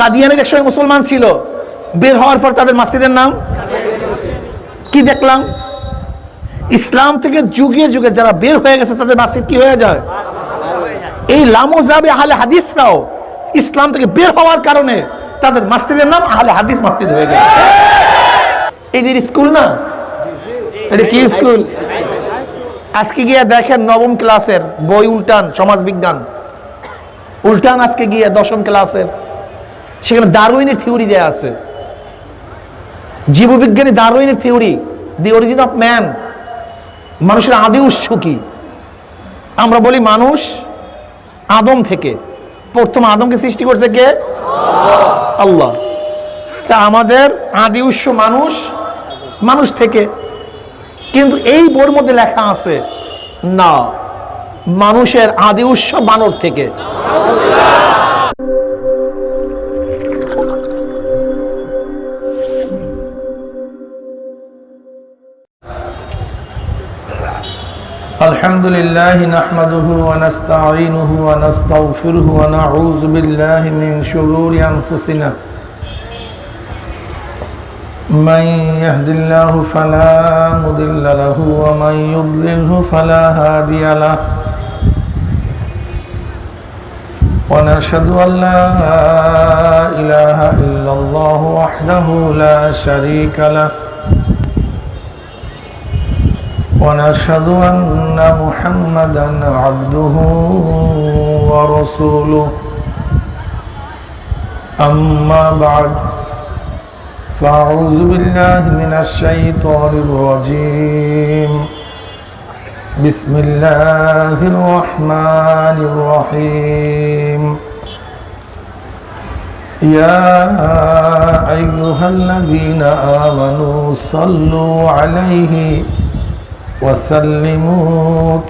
কাদিয়ানের একসময় মুসলমান ছিল। বের হওয়ার পর তাদের মাসজিদের নাম? কি দেখলাম? ইসলাম থেকে যুগে যুগে যারা বের হয়ে গেছে, তাদের মাসজিদ কি হয়ে যায়? এই লামোজাবে আহলে হাদিসরাও ইসলাম থেকে বের হওয়ার কারণে তাদের মাসজিদের নাম আহলে হাদিস মসজিদ হয়ে গেছে। এই যে স্কুল না? এটা কি স্কুল? আজকে গিয়ে দেখেন নবম ক্লাসের বই উল্টান সমাজ বিজ্ঞান উল্টান আজকে গিয়ে দশম ক্লাসের। সেখানে দারুইনের থিওরি দেয়া আছে। জীববিজ্ঞানী দারুইনের theory the origin of man মানুষের আদি উৎস কি? আমরা বলি মানুষ আদম থেকে। প্রথম আদমকে সৃষ্টি করছে কে? আল্লাহ। তা আমাদের আদি উৎস মানুষ মানুষ থেকে। কিন্তু এই বোর মধ্যে লেখা আছে, না, মানুষের আদি উৎস বানর থেকে। الحمد لله نحمده ونستعينه ونستغفره ونعوذ بالله من شرور أنفسنا. من يهد الله فلا مضل له ومن يضلله فلا هادي له. ونشهد أن لا إله إلا الله وحده لا شريك له. ونشهد أن محمدا عبده ورسوله. أما بعد فأعوذ بالله من الشيطان الرجيم. بسم الله الرحمن الرحيم. يا أيها الذين آمنوا صلوا عليه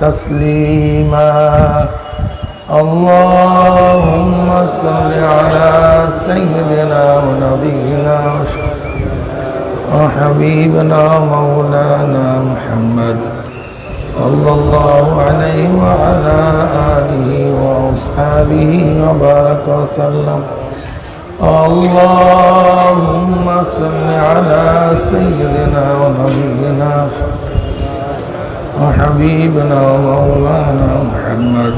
تسليما. اللهم صل على سيدنا ونبينا وحبيبنا مولانا محمد صلى الله عليه وعلى آله وأصحابه وبارك وسلم. اللهم صل على سيدنا ونبينا وحبيبنا ومولانا محمد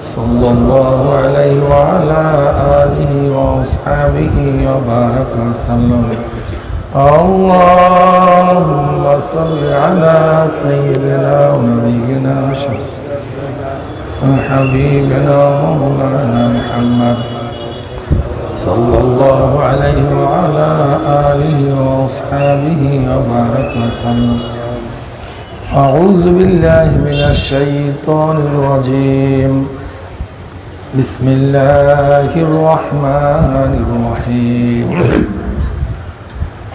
صلى الله عليه وعلى آله وأصحابه وبارك وسلم. اللهم صل على سيدنا ونبينا وحبيبنا ومولانا محمد صلى الله عليه وعلى آله وأصحابه وبارك وسلم. أعوذ بالله من الشيطان الرجيم. بسم الله الرحمن الرحيم.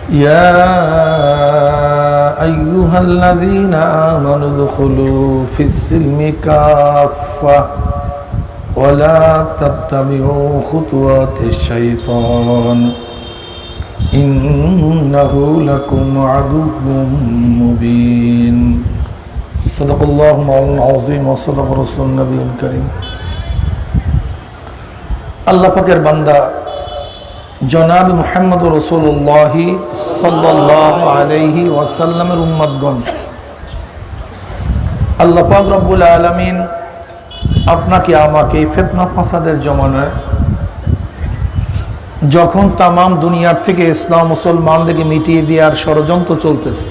يا أيها الذين آمنوا ادخلوا في السلم كافة ولا تتبعوا خطوات الشيطان. إنه لكم عدو مبين صدق الله مولانا العظيم وصدق رسول النبي الكريم আল্লাহ পাকের বান্দা জনাব মুহাম্মদ রসুল্লাহ সাল্লাহ আলহি ওয়াসাল্লামের উম্মদগণ আল্লাহ পাক রব্বুল আলমিন আপনাকে আমাকে এই ফেতনা ফাসাদের জমানায় যখন তামাম দুনিয়ার থেকে ইসলাম মুসলমানদেরকে মিটিয়ে দেওয়ার ষড়যন্ত্র চলতেছে,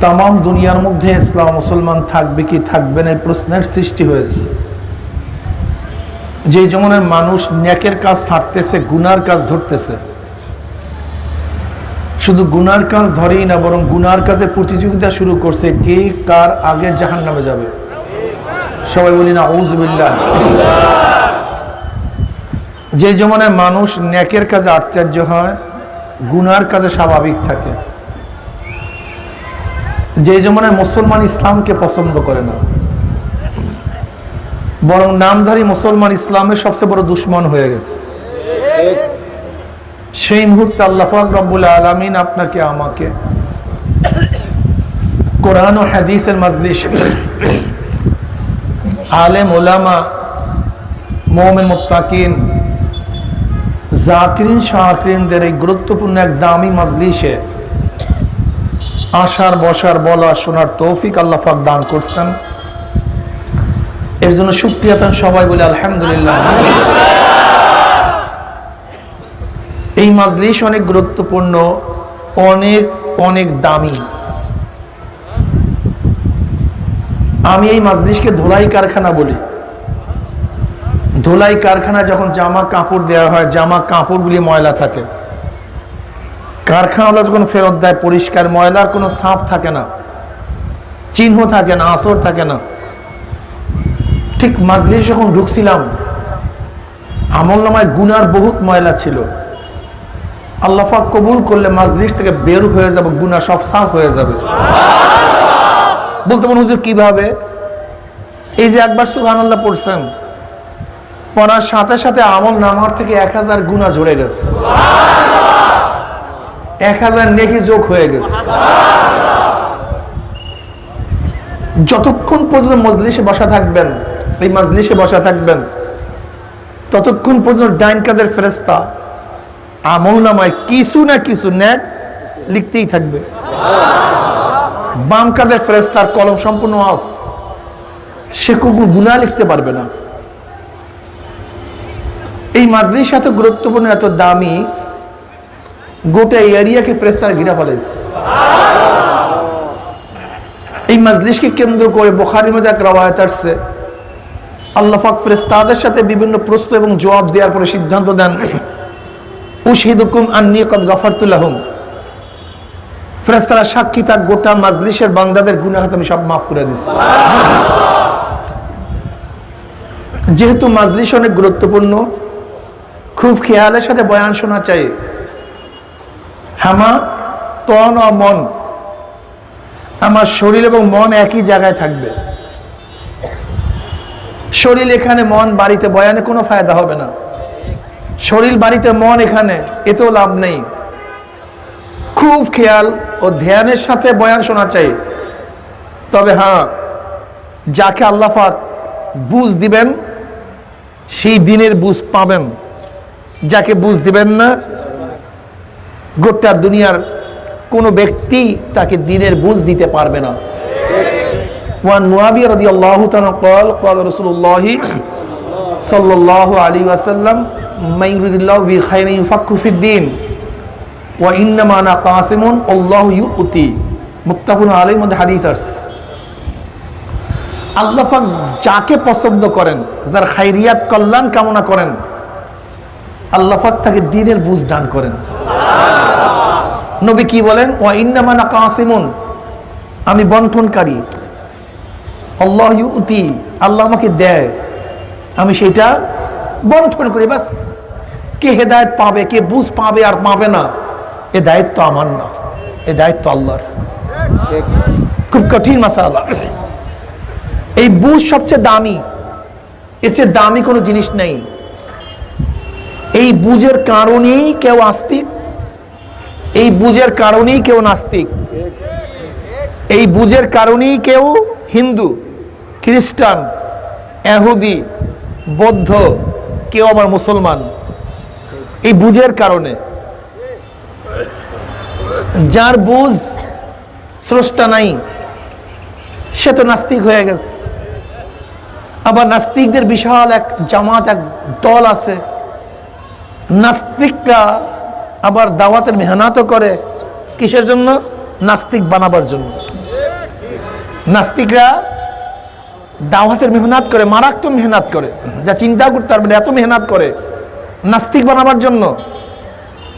তামাম দুনিয়ার মধ্যে ইসলাম মুসলমান থাকবে কি থাকবে না প্রশ্নের সৃষ্টি হয়েছে। যে জমানের মানুষ ন্যাকের কাজ ছাড়তেছে, গুনার কাজ ধরতেছে, শুধু গুনার কাজ ধরেই না, বরং গুনার কাজে প্রতিযোগিতা শুরু করছে, কে কার আগে জাহান নামে যাবে? সবাই বলি না ঔজবিল্লাহ যে জমানায় মানুষ ন্যাকের কাজে আশ্চর্য হয়, গুনার কাজে স্বাভাবিক থাকে। যে জমানায় মুসলমান ইসলামকে পছন্দ করে না, বরং নামধারী মুসলমান ইসলামের সবচেয়ে বড় দুশ্মন হয়ে গেছে। সেই মুহূর্তে আল্লাহ রব্বুল আলমিন আপনাকে, আমাকে কোরআন ও হাদিসের মাজলিস আলেম ওলামা মোহামেন মুত্তাকিন জাকিরিন শাহরিনদের এই গুরুত্বপূর্ণ এক দামি মাজলিসে আসার বসার বলা শোনার তৌফিক আল্লাহ পাক দান করছেন। এর জন্য সুক্রিয়া তান সবাই বলে আলহামদুলিল্লাহ। এই মাজলিস অনেক গুরুত্বপূর্ণ, অনেক অনেক দামি। আমি এই মাজলিসকে ধোলাই কারখানা বলি। ধোলাই কারখানা যখন জামা কাপড় দেওয়া হয়, জামা কাপড়গুলি ময়লা থাকে। কারখানাওয়ালা যখন ফেরত দেয়, পরিষ্কার ময়লার কোনো সাফ থাকে না, চিহ্ন থাকে না, আসর থাকে না। ঠিক মাজলিস যখন ঢুকছিলাম, আমল নামায় গুনার বহুত ময়লা ছিল। আল্লাফাক কবুল করলে মাজলিস থেকে বের হয়ে যাবে গুনা সব সাফ হয়ে যাবে। বলতে পারেন, হুজুর কীভাবে? এই যে একবার সুহান আল্লাহ পড়ছেন পড়ার সাথে সাথে আমল নামার থেকে এক হাজার গুণা ঝরে গেছে। এক হাজার নেকি যোগ হয়ে গেছে। যতক্ষণ পর্যন্ত মজলিসে বসা থাকবেন, এই মজলিসে বসা থাকবেন, ততক্ষণ পর্যন্ত ডাইন কাদের ফেরেস্তা আমল নামায় কিছু না কিছু নেট লিখতেই থাকবে। বাম কাদের ফেরেস্তার কলম সম্পূর্ণ অফ সে কোনো গুণা লিখতে পারবে না। এই মাজলিস এত গুরুত্বপূর্ণ, এত দামি, গোটা এরিয়াকে ফেরেস্তার ঘিরা ফেলেছে এই মাজলিসকে কেন্দ্র করে বোখারি এক রবায়ত আসছে। আল্লাহ পাক ফেরেস্তাদের সাথে বিভিন্ন প্রশ্ন এবং জবাব দেওয়ার পরে সিদ্ধান্ত দেন, উশহিদুকুম আন্নি কদ গফরতুল্লাহম ফেরেস্তারা সাক্ষী, তার গোটা মাজলিসের বান্দাদের গুনাহাত আমি সব মাফ করে দিচ্ছি যেহেতু মাজলিস অনেক গুরুত্বপূর্ণ খুব খেয়ালের সাথে বয়ান শোনা চাই। হামা, তন ও মন। আমার শরীর এবং মন একই জায়গায় থাকবে। শরীর এখানে, মন বাড়িতে, বয়ানে কোনো ফায়দা হবে না। শরীর, বাড়িতে, মন এখানে, এতেও লাভ নেই। খুব খেয়াল ও ধ্যানের সাথে বয়ান শোনা চাই। তবে হ্যাঁ যাকে আল্লাফাক বুঝ দিবেন, সেই দিনের বুঝ পাবেন। যাকে বুঝ দিবেন না গোটা দুনিয়ার কোনো ব্যক্তি তাকে দিনের বুঝ দিতে পারবে না ওয়ান মুয়াবিয়া রাদিয়াল্লাহু তাআলা قال قال رسول الله صلى الله عليه وسلم من يريد الله به خيرا يفقه في الدين وانما انا قاسم الله يؤتي মুত্তাফাকুন আলাইহির মধ্যে হাদিস আছে আল্লাহ পাক যাকে পছন্দ করেন যার খাইরিয়াত কল্যাণ কামনা করেন আল্লাহ পাক তাকে দিনের বুঝ দান করেন। নবী কি বলেন? ওয়া ইন্নামানা কাসিমুন আমি বন্টনকারী। আল্লাহ ইউতি, আল্লাহ আমাকে দেয়। আমি সেটা বন্টন করি, বাস। কে হেদায়ত পাবে, কে বুঝ পাবে আর পাবে না, এ দায়িত্ব আমার না। এ দায়িত্ব আল্লাহর। খুব কঠিন মাসালা। এই বুঝ সবচেয়ে দামি। এর চেয়ে দামি কোনো জিনিস নেই। এই বুঝের কারণেই কেউ আস্তিক, এই বুঝের কারণেই কেউ নাস্তিক, এই বুঝের কারণেই কেউ হিন্দু, খ্রিস্টান, এহুদি, বৌদ্ধ, কেউ আবার মুসলমান। এই বুঝের কারণে। যার বুঝ স্রষ্টা নাই, সে তো নাস্তিক হয়ে গেছে। আবার নাস্তিকদের বিশাল এক জামাত, এক দল আছে। নাস্তিকরা আবার দাওয়াতের মেহনাতও করে কিসের জন্য? নাস্তিক বানাবার জন্য। নাস্তিকরা দাওয়াতের মেহনাত করে, মারাত্মক মেহনাত করে। যা চিন্তা করতে পারবে এত মেহনাত করে। নাস্তিক বানাবার জন্য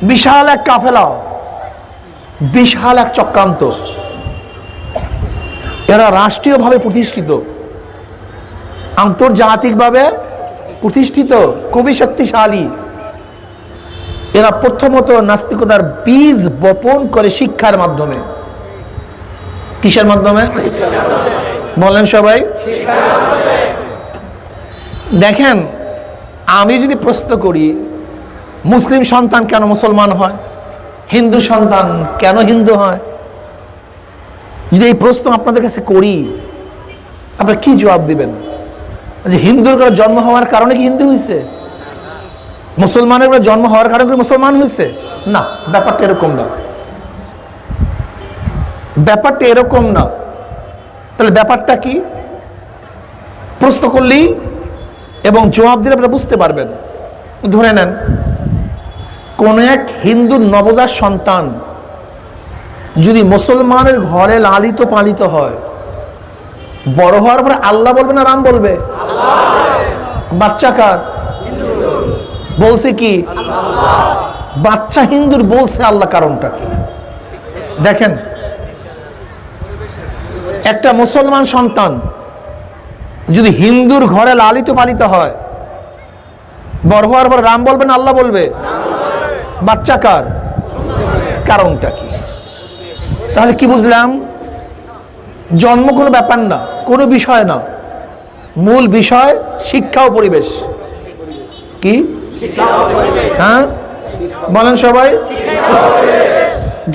বিশাল এক কাফেলা, বিশাল এক চক্রান্ত। এরা রাষ্ট্রীয়ভাবে প্রতিষ্ঠিত, আন্তর্জাতিকভাবে প্রতিষ্ঠিত, খুবই শক্তিশালী। এরা প্রথমত নাস্তিকতার বীজ বপন করে শিক্ষার মাধ্যমে। কিসের মাধ্যমে? বলেন সবাই। দেখেন, আমি যদি প্রশ্ন করি, মুসলিম সন্তান কেন মুসলমান হয়? হিন্দু সন্তান কেন হিন্দু হয়? যদি এই প্রশ্ন আপনাদের কাছে করি, আপনারা কি জবাব দিবেন? যে হিন্দুর জন্ম হওয়ার কারণে কি হিন্দু হয়েছে মুসলমানের জন্ম হওয়ার কারণে মুসলমান হয়েছে না, ব্যাপারটা এরকম না। ব্যাপারটা এরকম না। তাহলে ব্যাপারটা কি? প্রশ্ন করলেই এবং জবাব দিলে আপনারা বুঝতে পারবেন। ধরে নেন, কোন এক হিন্দু নবজাত সন্তান যদি মুসলমানের ঘরে লালিত পালিত হয়, বড় হওয়ার পরে আল্লাহ বলবে না রাম বলবে? বাচ্চা কার? বলছে কি? বাচ্চা হিন্দুর বলছে আল্লাহ কারণটা কি? দেখেন, একটা মুসলমান সন্তান যদি হিন্দুর ঘরে লালিত পালিত হয়, বড় হওয়ার পর রাম বলবে না, আল্লাহ বলবে? বাচ্চা কার? কারণটা কি? তাহলে কি বুঝলাম? জন্ম কোনো ব্যাপার না, কোনো বিষয় না। মূল বিষয় শিক্ষা ও পরিবেশ। কি? হ্যাঁ? বলেন সবাই।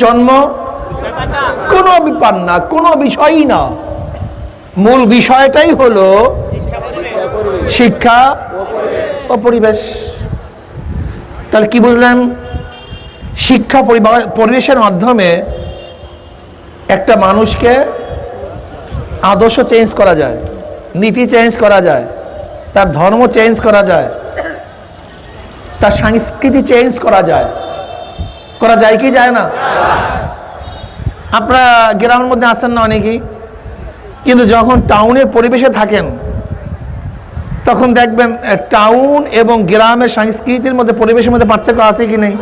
জন্ম? কোনো ব্যাপার না, কোনো বিষয়ই না। মূল বিষয়টাই হলো শিক্ষা ও পরিবেশ। তাহলে কি বুঝলেন? শিক্ষা পরিবেশের মাধ্যমে একটা মানুষকে আদর্শ চেঞ্জ করা যায়, নীতি চেঞ্জ করা যায়, তার ধর্ম চেঞ্জ করা যায়। তার সংস্কৃতি চেঞ্জ করা যায়। করা যায় কি যায় না? আপনারা গ্রামের মধ্যে আসেন না অনেকেই কিন্তু যখন টাউনের পরিবেশে থাকেন, তখন দেখবেন টাউন এবং গ্রামের সংস্কৃতির মধ্যে, পরিবেশের মধ্যে পার্থক্য আছে কি নেই?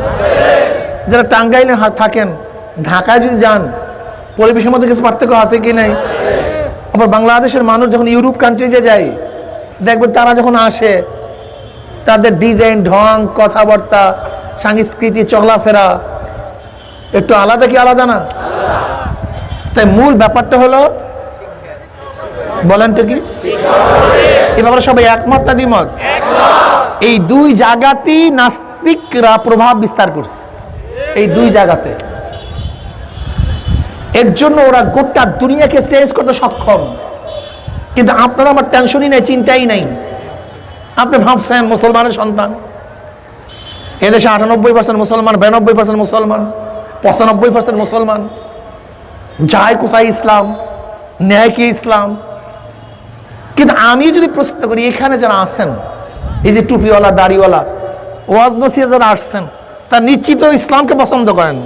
যারা টাঙ্গাইলে থাকেন, ঢাকায় যদি যান, পরিবেশের মধ্যে কিছু পার্থক্য আছে কি নেই? আবার বাংলাদেশের মানুষ যখন ইউরোপ কান্ট্রিতে যায়, দেখবেন তারা যখন আসে তাদের ডিজাইন, ঢং, কথাবার্তা, সংস্কৃতি, চলাফেরা, একটু আলাদা কি আলাদা না? তাই মূল ব্যাপারটা হলো, বলেন তো কি? ব্যাপারে সবাই একমত না দ্বিমত? এই দুই জায়গাতেই নাস্তিকরা প্রভাব বিস্তার করছে। এই দুই জায়গাতে এর জন্য ওরা গোটা দুনিয়াকে চেঞ্জ করতে সক্ষম। কিন্তু আপনারা আমার টেনশনই নেই, চিন্তাই নাই। আপনি ভাবছেন মুসলমানের সন্তান? এদেশে আটানব্বই পার্সেন্ট মুসলমান, বিরানব্বই পার্সেন্ট মুসলমান, পঁচানব্বই পার্সেন্ট মুসলমান। যায় কোথায় ইসলাম? ন্যায় কি ইসলাম? কিন্তু আমি যদি প্রশ্ন করি, এখানে যারা আছেন, এই যে টুপিওয়ালা, দাড়িওয়ালা, ওয়াজ নসিয়া যারা আসছেন, তার নিশ্চিত ইসলামকে পছন্দ করেন।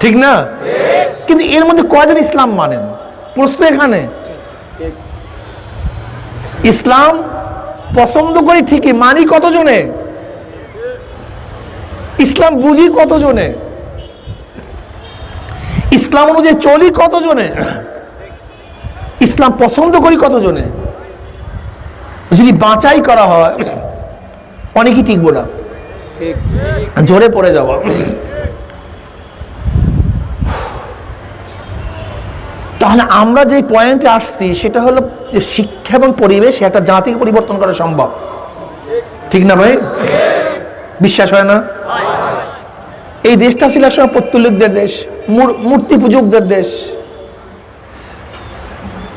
ঠিক না? কিন্তু এর মধ্যে কয়জন ইসলাম মানেন? প্রশ্ন এখানে। ইসলাম পছন্দ করি ঠিকই মানি কতজনে? ইসলাম বুঝি কতজনে? ইসলাম অনুযায়ী চলি কতজনে? ইসলাম পছন্দ করি কতজনে? যদি বাঁচাই করা হয় অনেকেই টিকবো না। জোরে পড়ে যাওয়া তাহলে আমরা যে পয়েন্টে আসছি, সেটা হলো যে শিক্ষা এবং পরিবেশ একটা জাতিকে পরিবর্তন করা সম্ভব। ঠিক না ভাই? বিশ্বাস হয় না? এই দেশটা ছিল একসময় পত্তলিকদের দেশ, মূর- মূর্তি পূজকদের দেশ।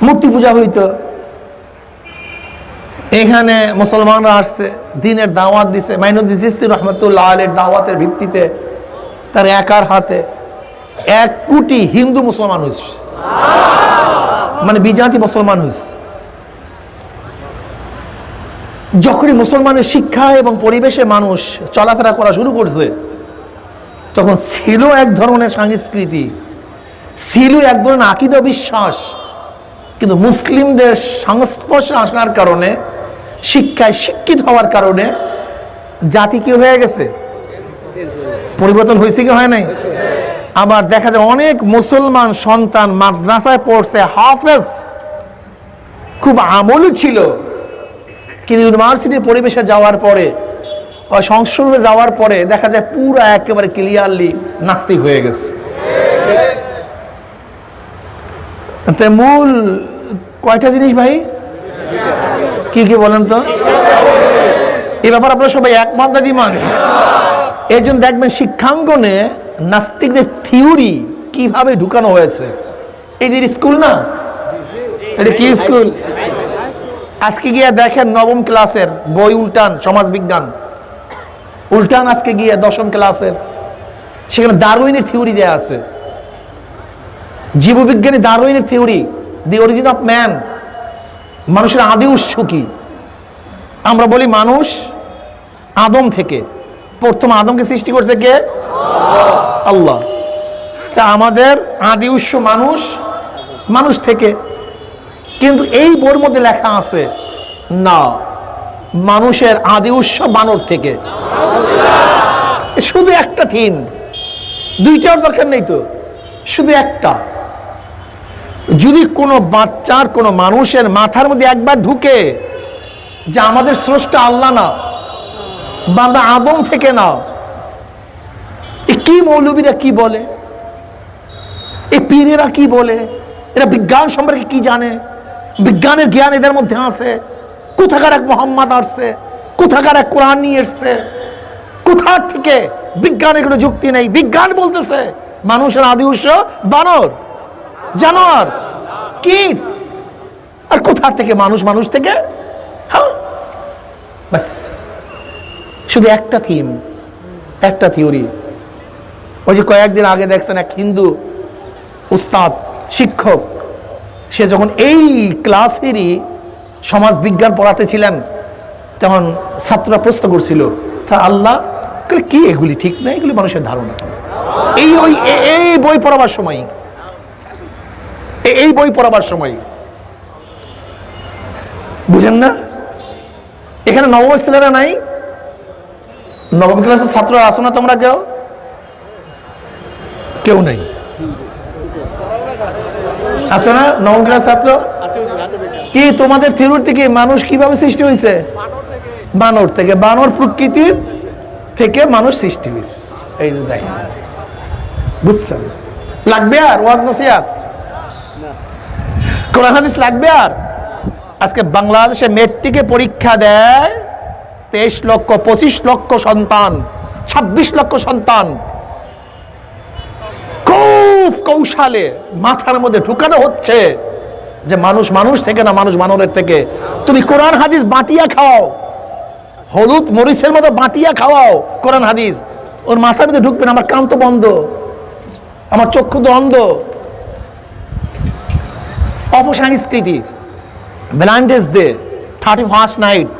মূর্তি পূজা হইতো। এখানে মুসলমানরা আসছে, দিনের দাওয়াত দিছে। মাইনুদ্দিন রহমতুল্লাহ আলের দাওয়াতের ভিত্তিতে, তার একার হাতে। এক কোটি হিন্দু মুসলমান হয়েছে মানে বিজাতি মুসলমান হয়েছে যখনই মুসলমানের শিক্ষা এবং পরিবেশে মানুষ চলাফেরা করা শুরু করছে, তখন ছিল এক ধরনের সংস্কৃতি, ছিল এক ধরনের আকিদ বিশ্বাস, কিন্তু মুসলিমদের সংস্পর্শে আসার কারণে, শিক্ষায় শিক্ষিত হওয়ার কারণে জাতি কি হয়ে গেছে? পরিবর্তন হয়েছে কি হয় নাই? আবার দেখা যায় অনেক মুসলমান সন্তান মাদ্রাসায় পড়ছে, হাফেজ। খুব আমলি ছিল। কিন্তু ইউনিভার্সিটির পরিবেশে যাওয়ার পরে সংস্কৃতি যাওয়ার পরে দেখা যায় পুরো একেবারে ক্লিয়ারলি নাস্তিক হয়ে গেছে। মূল কয়টা জিনিস ভাই? কি কি বলেন তো? এ ব্যাপার আপনারা সবাই একমত না দিমান এর জন্য দেখবেন শিক্ষাঙ্গনে নাস্তিকদের থিওরি কীভাবে ঢুকানো হয়েছে? এই যে স্কুল না? এটা কি স্কুল? আজকে গিয়ে দেখেন নবম ক্লাসের বই উল্টান সমাজ বিজ্ঞান উল্টান আজকে গিয়ে দশম ক্লাসের। সেখানে দারুইনের থিওরি দেয়া আছে। জীববিজ্ঞানী দারুইনের theory, the origin of man মানুষের আদি উৎস কি? আমরা বলি মানুষ আদম থেকে। প্রথম আদমকে সৃষ্টি করছে কে? আল্লাহ। তা আমাদের আদি উৎস মানুষ মানুষ থেকে। কিন্তু এই বোর মধ্যে লেখা আছে, না, মানুষের আদি উৎস বানর থেকে। শুধু একটা থিম, দুইটার দরকার নেই তো, শুধু একটা। যদি কোনো বাচ্চার, কোনো মানুষের মাথার মধ্যে একবার ঢুকে যে আমাদের স্রষ্টা আল্লাহ না, বা আমরা আদম থেকে না এ কি মৌলবীরা কি বলে? এই পীরেরা কি বলে? এরা বিজ্ঞান সম্পর্কে কি জানে? বিজ্ঞানের জ্ঞান এদের মধ্যে আছে। কোথাকার এক মোহাম্মদ আসছে? কোথাকার এক কোরআন নিয়ে এসছে? কোথার থেকে বিজ্ঞানের কোনো যুক্তি নেই? বিজ্ঞান বলতেছে, মানুষের আদি উৎস বানর, জানোয়ার, কীট। আর কোথার থেকে মানুষ? মানুষ থেকে? হ্যাঁ? শুধু একটা থিম একটা থিওরি ওই যে কয়েকদিন আগে দেখছেন এক হিন্দু উস্তাদ, শিক্ষক, সে যখন এই ক্লাসেরই সমাজ বিজ্ঞান পড়াতে ছিলেন, তখন ছাত্ররা প্রশ্ন করছিল, তা আল্লাহ কি? এগুলি ঠিক না? এগুলি মানুষের ধারণা। এই ওই এই বই পড়াবার সময় এই বই পড়াবার সময়, বুঝেন না? এখানে নবম ছেলেরা নাই? নবম ক্লাসের ছাত্র আসো না তোমরা কেউ কেউ নেই। আসো না নবম ছাত্র? কি তোমাদের থিরুর থেকে মানুষ কীভাবে সৃষ্টি হয়েছে? বানর থেকে। বানর প্রকৃতির থেকে মানুষ সৃষ্টি হয়েছে। এই যে দেখেন। বুঝছেন? লাগবে আর? ওয়াজ নসিয়াত কোরআন হাদিস লাগবে আর? আজকে বাংলাদেশে মেট্রিকে পরীক্ষা দেয় তেইশ লক্ষ, পঁচিশ লক্ষ সন্তান, ছাব্বিশ লক্ষ সন্তান। খুব কৌশলে মাথার মধ্যে ঢুকানো হচ্ছে যে মানুষ মানুষ থেকে না মানুষ মানবের থেকে। তুমি কোরআন হাদিস বাটিয়া খাওয়াও, হলুদ মরিচের মতো বাটিয়া খাওয়াও কোরআন হাদিস। ওর মাথার মধ্যে ঢুকবে না, আমার কান তো বন্ধ, আমার চক্ষু তো অন্ধ। অপসংস্কৃতি Valentine's day, thirty first night,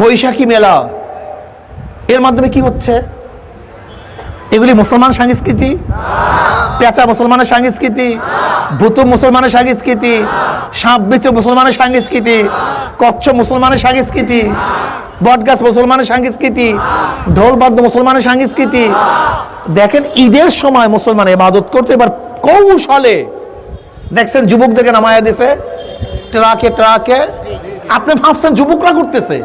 Baishakhi মেলা, এর মাধ্যমে কি হচ্ছে? এগুলি মুসলমান সংস্কৃতি। পেঁচা মুসলমানের সংস্কৃতি, ভূত মুসলমানের সংস্কৃতি, সাপ বিচু মুসলমানের সংস্কৃতি কচ্ছ মুসলমানের সংস্কৃতি, বটগাছ মুসলমানের সংস্কৃতি, ঢোলবাদ্য মুসলমানের সংস্কৃতি। দেখেন ঈদের সময় মুসলমান ইবাদত করতে, এবার কৌশলে। দেখছেন, যুবকদেরকে নামায়া দিছে, ট্রাকে ট্রাকে। আপনি ভাবছেন যুবকরা করতেছে?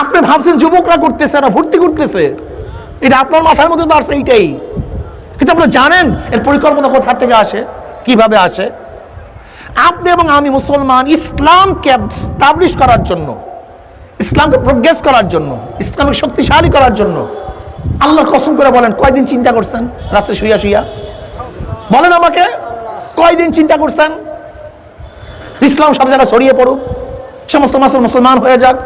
আপনি ভাবছেন যুবকরা করতেছে না, ভর্তি করতেছে? এটা আপনার মাথার মধ্যে তো আসছে এইটাই। কিন্তু আপনারা জানেন, এর পরিকল্পনা কোথার থেকে আসে? কীভাবে আসে? আপনি এবং আমি মুসলমান ইসলামকে স্টাবলিশ করার জন্য, ইসলামকে প্রোগ্রেস করার জন্য, ইসলামকে শক্তিশালী করার জন্য আল্লাহর কসম করে বলেন, কয়দিন চিন্তা করছেন? রাত্রে শুইয়া শুইয়া। বলেন আমাকে, কয়দিন চিন্তা করছেন? ইসলাম সব জায়গায় ছড়িয়ে পড়ুক, সমস্ত মাসুল মুসলমান হয়ে যাক,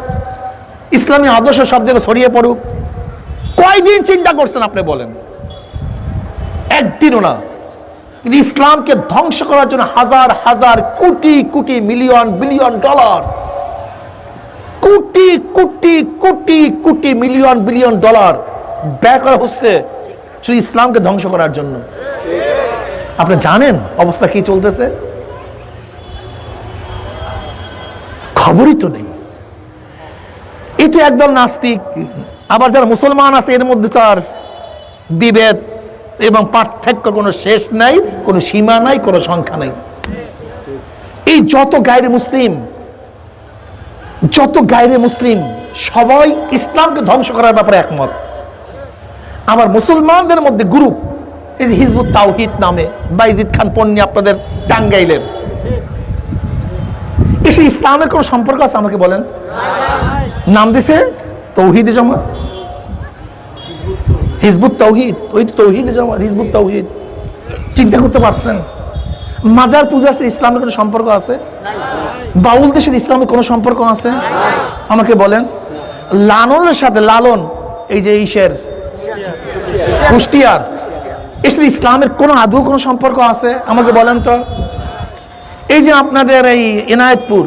ইসলামী আদর্শ সব জায়গায় ছড়িয়ে পড়ুক। কয়দিন চিন্তা করছেন আপনি বলেন? একদিনও না। কিন্তু ইসলামকে ধ্বংস করার জন্য হাজার হাজার, crore crore, million, billion dollar, crore crore crore crore, million, billion dollar ব্যয় করা হচ্ছে শুধু ইসলামকে ধ্বংস করার জন্য। আপনি জানেন অবস্থা কি চলতেছে? খবরই তো নেই। এই তো একদম নাস্তিক আবার যারা মুসলমান আছে, এর মধ্যে তো আর বিভেদ এবং পার্থক্য কোনো শেষ নাই, কোনো সীমা নাই, কোনো সংখ্যা নাই। এই যত গায়ের মুসলিম, যত গায়ের মুসলিম, সবাই ইসলামকে ধ্বংস করার ব্যাপারে একমত। আমার মুসলমানদের মধ্যে গ্রুপ এই যে হিজবুত তাওহিদ নামে, বাইজিদ খান পন্নী আপনাদের টাঙ্গাইলের। এসে ইসলামের কোনো সম্পর্ক আছে আমাকে বলেন? নাম দিছে? তৌহিদ জমা। হিজবুত তৌহিদ, ওই তো তৌহিদ জমা, হিজবুত তৌহিদ। চিন্তা করতে পারছেন? মাজার পূজার সাথে ইসলামের কোনো সম্পর্ক আছে? বাউল দেশের ইসলামের কোনো সম্পর্ক আছে? আমাকে বলেন। লালনের সাথে লালন, এই যে ইসের, কুষ্টিয়ার এর সাথে ইসলামের কোনো আদৌ কোনো সম্পর্ক আছে? আমাকে বলেন তো। এই যে আপনাদের এই এনায়েতপুর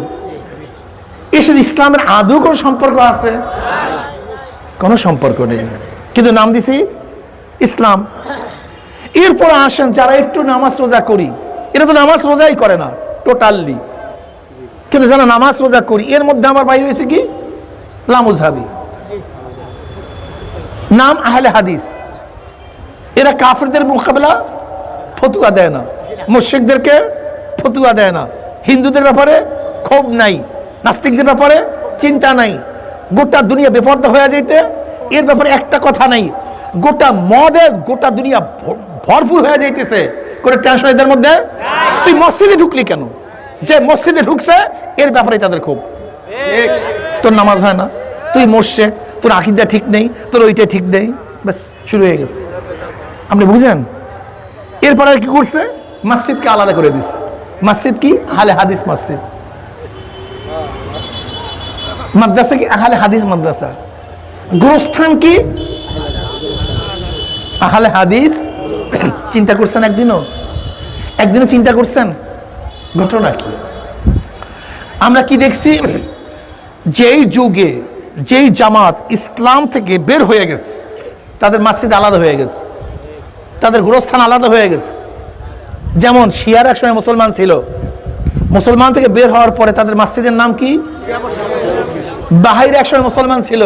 এর সাথে ইসলামের আদৌ কোনো সম্পর্ক আছে? কোনো সম্পর্ক নেই। কিন্তু নাম দিছি ইসলাম। এরপর আসেন যারা একটু নামাজ রোজা করি। এরা তো নামাজ রোজাই করে না টোটালি কিন্তু যারা নামাজ রোজা করি, এর মধ্যে আমার বাইরে হয়েছে কি? লামুজহাবি নাম আহলে হাদিস। এরা কাফেরদের মোকাবেলা ফতুয়া দেয় না। মুর্শিকদেরকে ফতুয়া দেয় না। হিন্দুদের ব্যাপারে ক্ষোভ নাই। নাস্তিকদের ব্যাপারে চিন্তা নাই। গোটা দুনিয়া বেপর্দা হয়ে যাইতে এর ব্যাপারে একটা কথা নাই। গোটা মদে গোটা দুনিয়া ভর- ভরপুর হয়ে যাইতেছে। করে টেনশন এদের মধ্যে? তুই মসজিদে ঢুকলি কেন? যে মসজিদে ঢুকছে এর ব্যাপারে তাদের ক্ষোভ। তোর নামাজ হয় না। তুই মোর্শেক তোর আকিদা ঠিক নেই তোর ওইটা ঠিক নেই। ব্যাস শুরু হয়ে গেছে। আপনি বুঝেন? এরপরে কি করছে? মসজিদকে আলাদা করে দিস মসজিদ কি? আহলে হাদিস মসজিদ। মাদ্রাসা কি আহলে হাদিস মাদ্রাসা? গোরস্থান কি? আহলে হাদিস? চিন্তা করছেন একদিনও? একদিনও চিন্তা করছেন? ঘটনা কি? আমরা কি দেখছি? যেই যুগে, যেই জামাত ইসলাম থেকে বের হয়ে গেছে, তাদের মসজিদ আলাদা হয়ে গেছে, তাদের গোরস্থান আলাদা হয়ে গেছে। যেমন শিয়ার এক সময় মুসলমান ছিল, মুসলমান থেকে বের হওয়ার পরে তাদের মসজিদের নাম কি? বাহাইর এক সময় মুসলমান ছিল।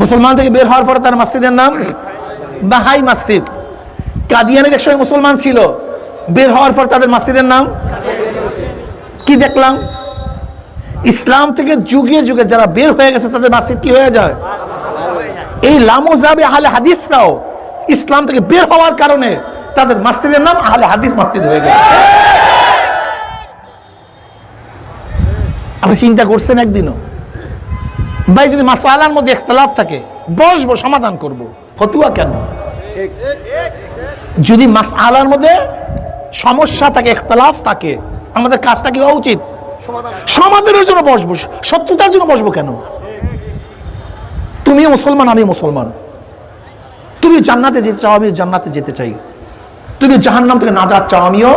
মুসলমান থেকে বের হওয়ার পরে তার মসজিদের নাম বাহাই মসজিদ। কাদিয়ানের এক সময় মুসলমান ছিল। বের হওয়ার পর তাদের মসজিদের নাম কি দেখলাম? ইসলাম থেকে যুগে যুগে যারা বের হয়ে গেছে, তাদের মসজিদ কি হয়ে যায়? এই লামোজাবে আহলে হাদিসরাও ইসলাম থেকে বের হওয়ার কারণে তাদের মসজিদের নাম আহলে হাদিস মসজিদ হয়ে গেছে। আপনি চিন্তা করছেন একদিনও? ভাই যদি মাসালার মধ্যে ইখতলাফ থাকে বসবো সমাধান করব। ফতুয়া কেন? যদি মাসালার মধ্যে সমস্যা থাকে ইখতলাফ থাকে আমাদের কাজটা কি হওয়া উচিত? সমাধানের জন্য বসবো সত্যতার জন্য বসবো কেন? তুমি মুসলমান আমি মুসলমান। তুমি জান্নাতে যেতে চাও আমি জান্নাতে যেতে চাই। তুমি জাহান্নাম থেকে নাজাত চাও আমিও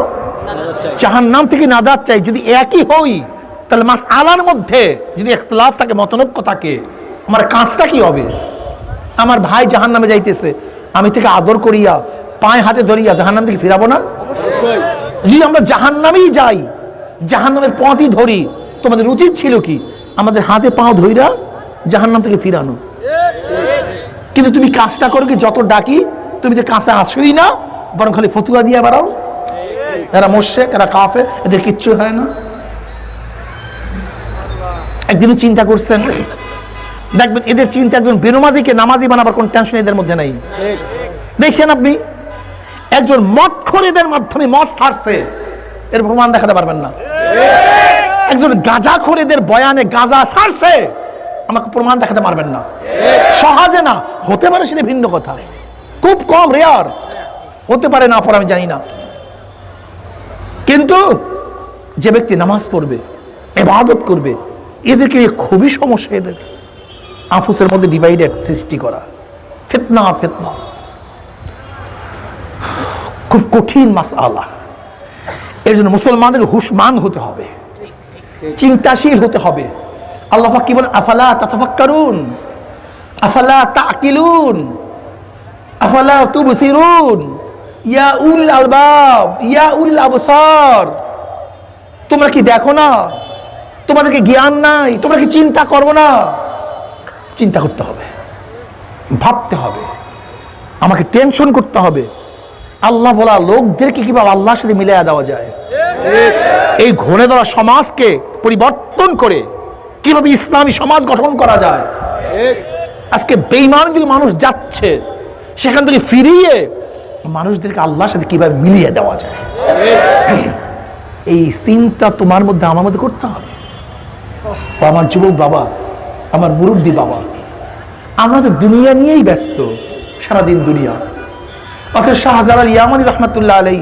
জাহান্নাম থেকে নাজাত চাই। যদি একই হই তাহলে মাস আলার মধ্যে যদি একতলাফ থাকে মতনৈক্য থাকে আমার কাজটা কি হবে? আমার ভাই জাহান্নামে যাইতেছে আমি থেকে আদর করিয়া পায়ে হাতে ধরিয়া জাহান্নাম থেকে ফিরাবো না? যদি আমরা জাহান্নামেই যাই জাহান্নামের পথই ধরি তোমাদের উচিত ছিল কি? আমাদের হাতে পাও ধইরা জাহান্নাম থেকে ফিরানো। কিন্তু তুমি কাজটা করো কি যত ডাকি তুমি তো কাছে আসোই না বরং খালি ফতুয়া দিয়ে বেড়াও। এরা মোর্শেক এরা কাফে এদের কিচ্ছু হয় না। একদিনও চিন্তা করছেন? দেখবেন এদের চিন্তা একজন বেনমাজিকে নামাজি বানাবার কোন টেনশন এদের মধ্যে নাই। দেখেন আপনি, একজন মদ এদের মাধ্যমে মদ ছাড়ছে, এর প্রমাণ দেখাতে পারবেন না। একজন গাঁজা এদের বয়ানে গাঁজা ছাড়ছে, আমাকে প্রমাণ দেখাতে পারবেন না। সহজে না, হতে পারে সেটা ভিন্ন কথা। খুব কম রেয়ার হতে পারে না, পর আমি জানি না। কিন্তু যে ব্যক্তি নামাজ পড়বে, এবাদত করবে এদেরকে খুবই সমস্যা এদের। আফুসের মধ্যে ডিভাইডেড সৃষ্টি করা। ফেতনা ফেতনা। খুব কঠিন মাস আলা এর জন্য মুসলমানদের হুশমান হতে হবে। চিন্তাশীল হতে হবে। আল্লাহ কি বলেন? আফালা তাতাফাক্কারুন? আফালা তাকিলুন আফালা তুবসিরুন? ইয়া উল আলবাব, ইয়া উল আবসার। তোমরা কি দেখো না? তোমাদেরকে জ্ঞান নাই, তোমরা কি চিন্তা করব না? চিন্তা করতে হবে, ভাবতে হবে, আমাকে টেনশন করতে হবে। আল্লাহ বলা লোকদেরকে কীভাবে আল্লাহর সাথে মিলিয়ে দেওয়া যায়? এই ঘরে ধরা সমাজকে পরিবর্তন করে কীভাবে ইসলামী সমাজ গঠন করা যায়? আজকে বেইমান দিকে মানুষ যাচ্ছে, সেখান থেকে ফিরিয়ে মানুষদেরকে আল্লাহর সাথে কীভাবে মিলিয়ে দেওয়া যায়? এই চিন্তা তোমার মধ্যে, আমার মধ্যে করতে হবে। ও আমার যুবক বাবা, আমার মুরব্বী বাবা। আমরা তো দুনিয়া নিয়েই ব্যস্ত, সারাদিন দুনিয়া। অথচ শাহজালাল ইয়ামানি রহমতুল্লাহ আলাই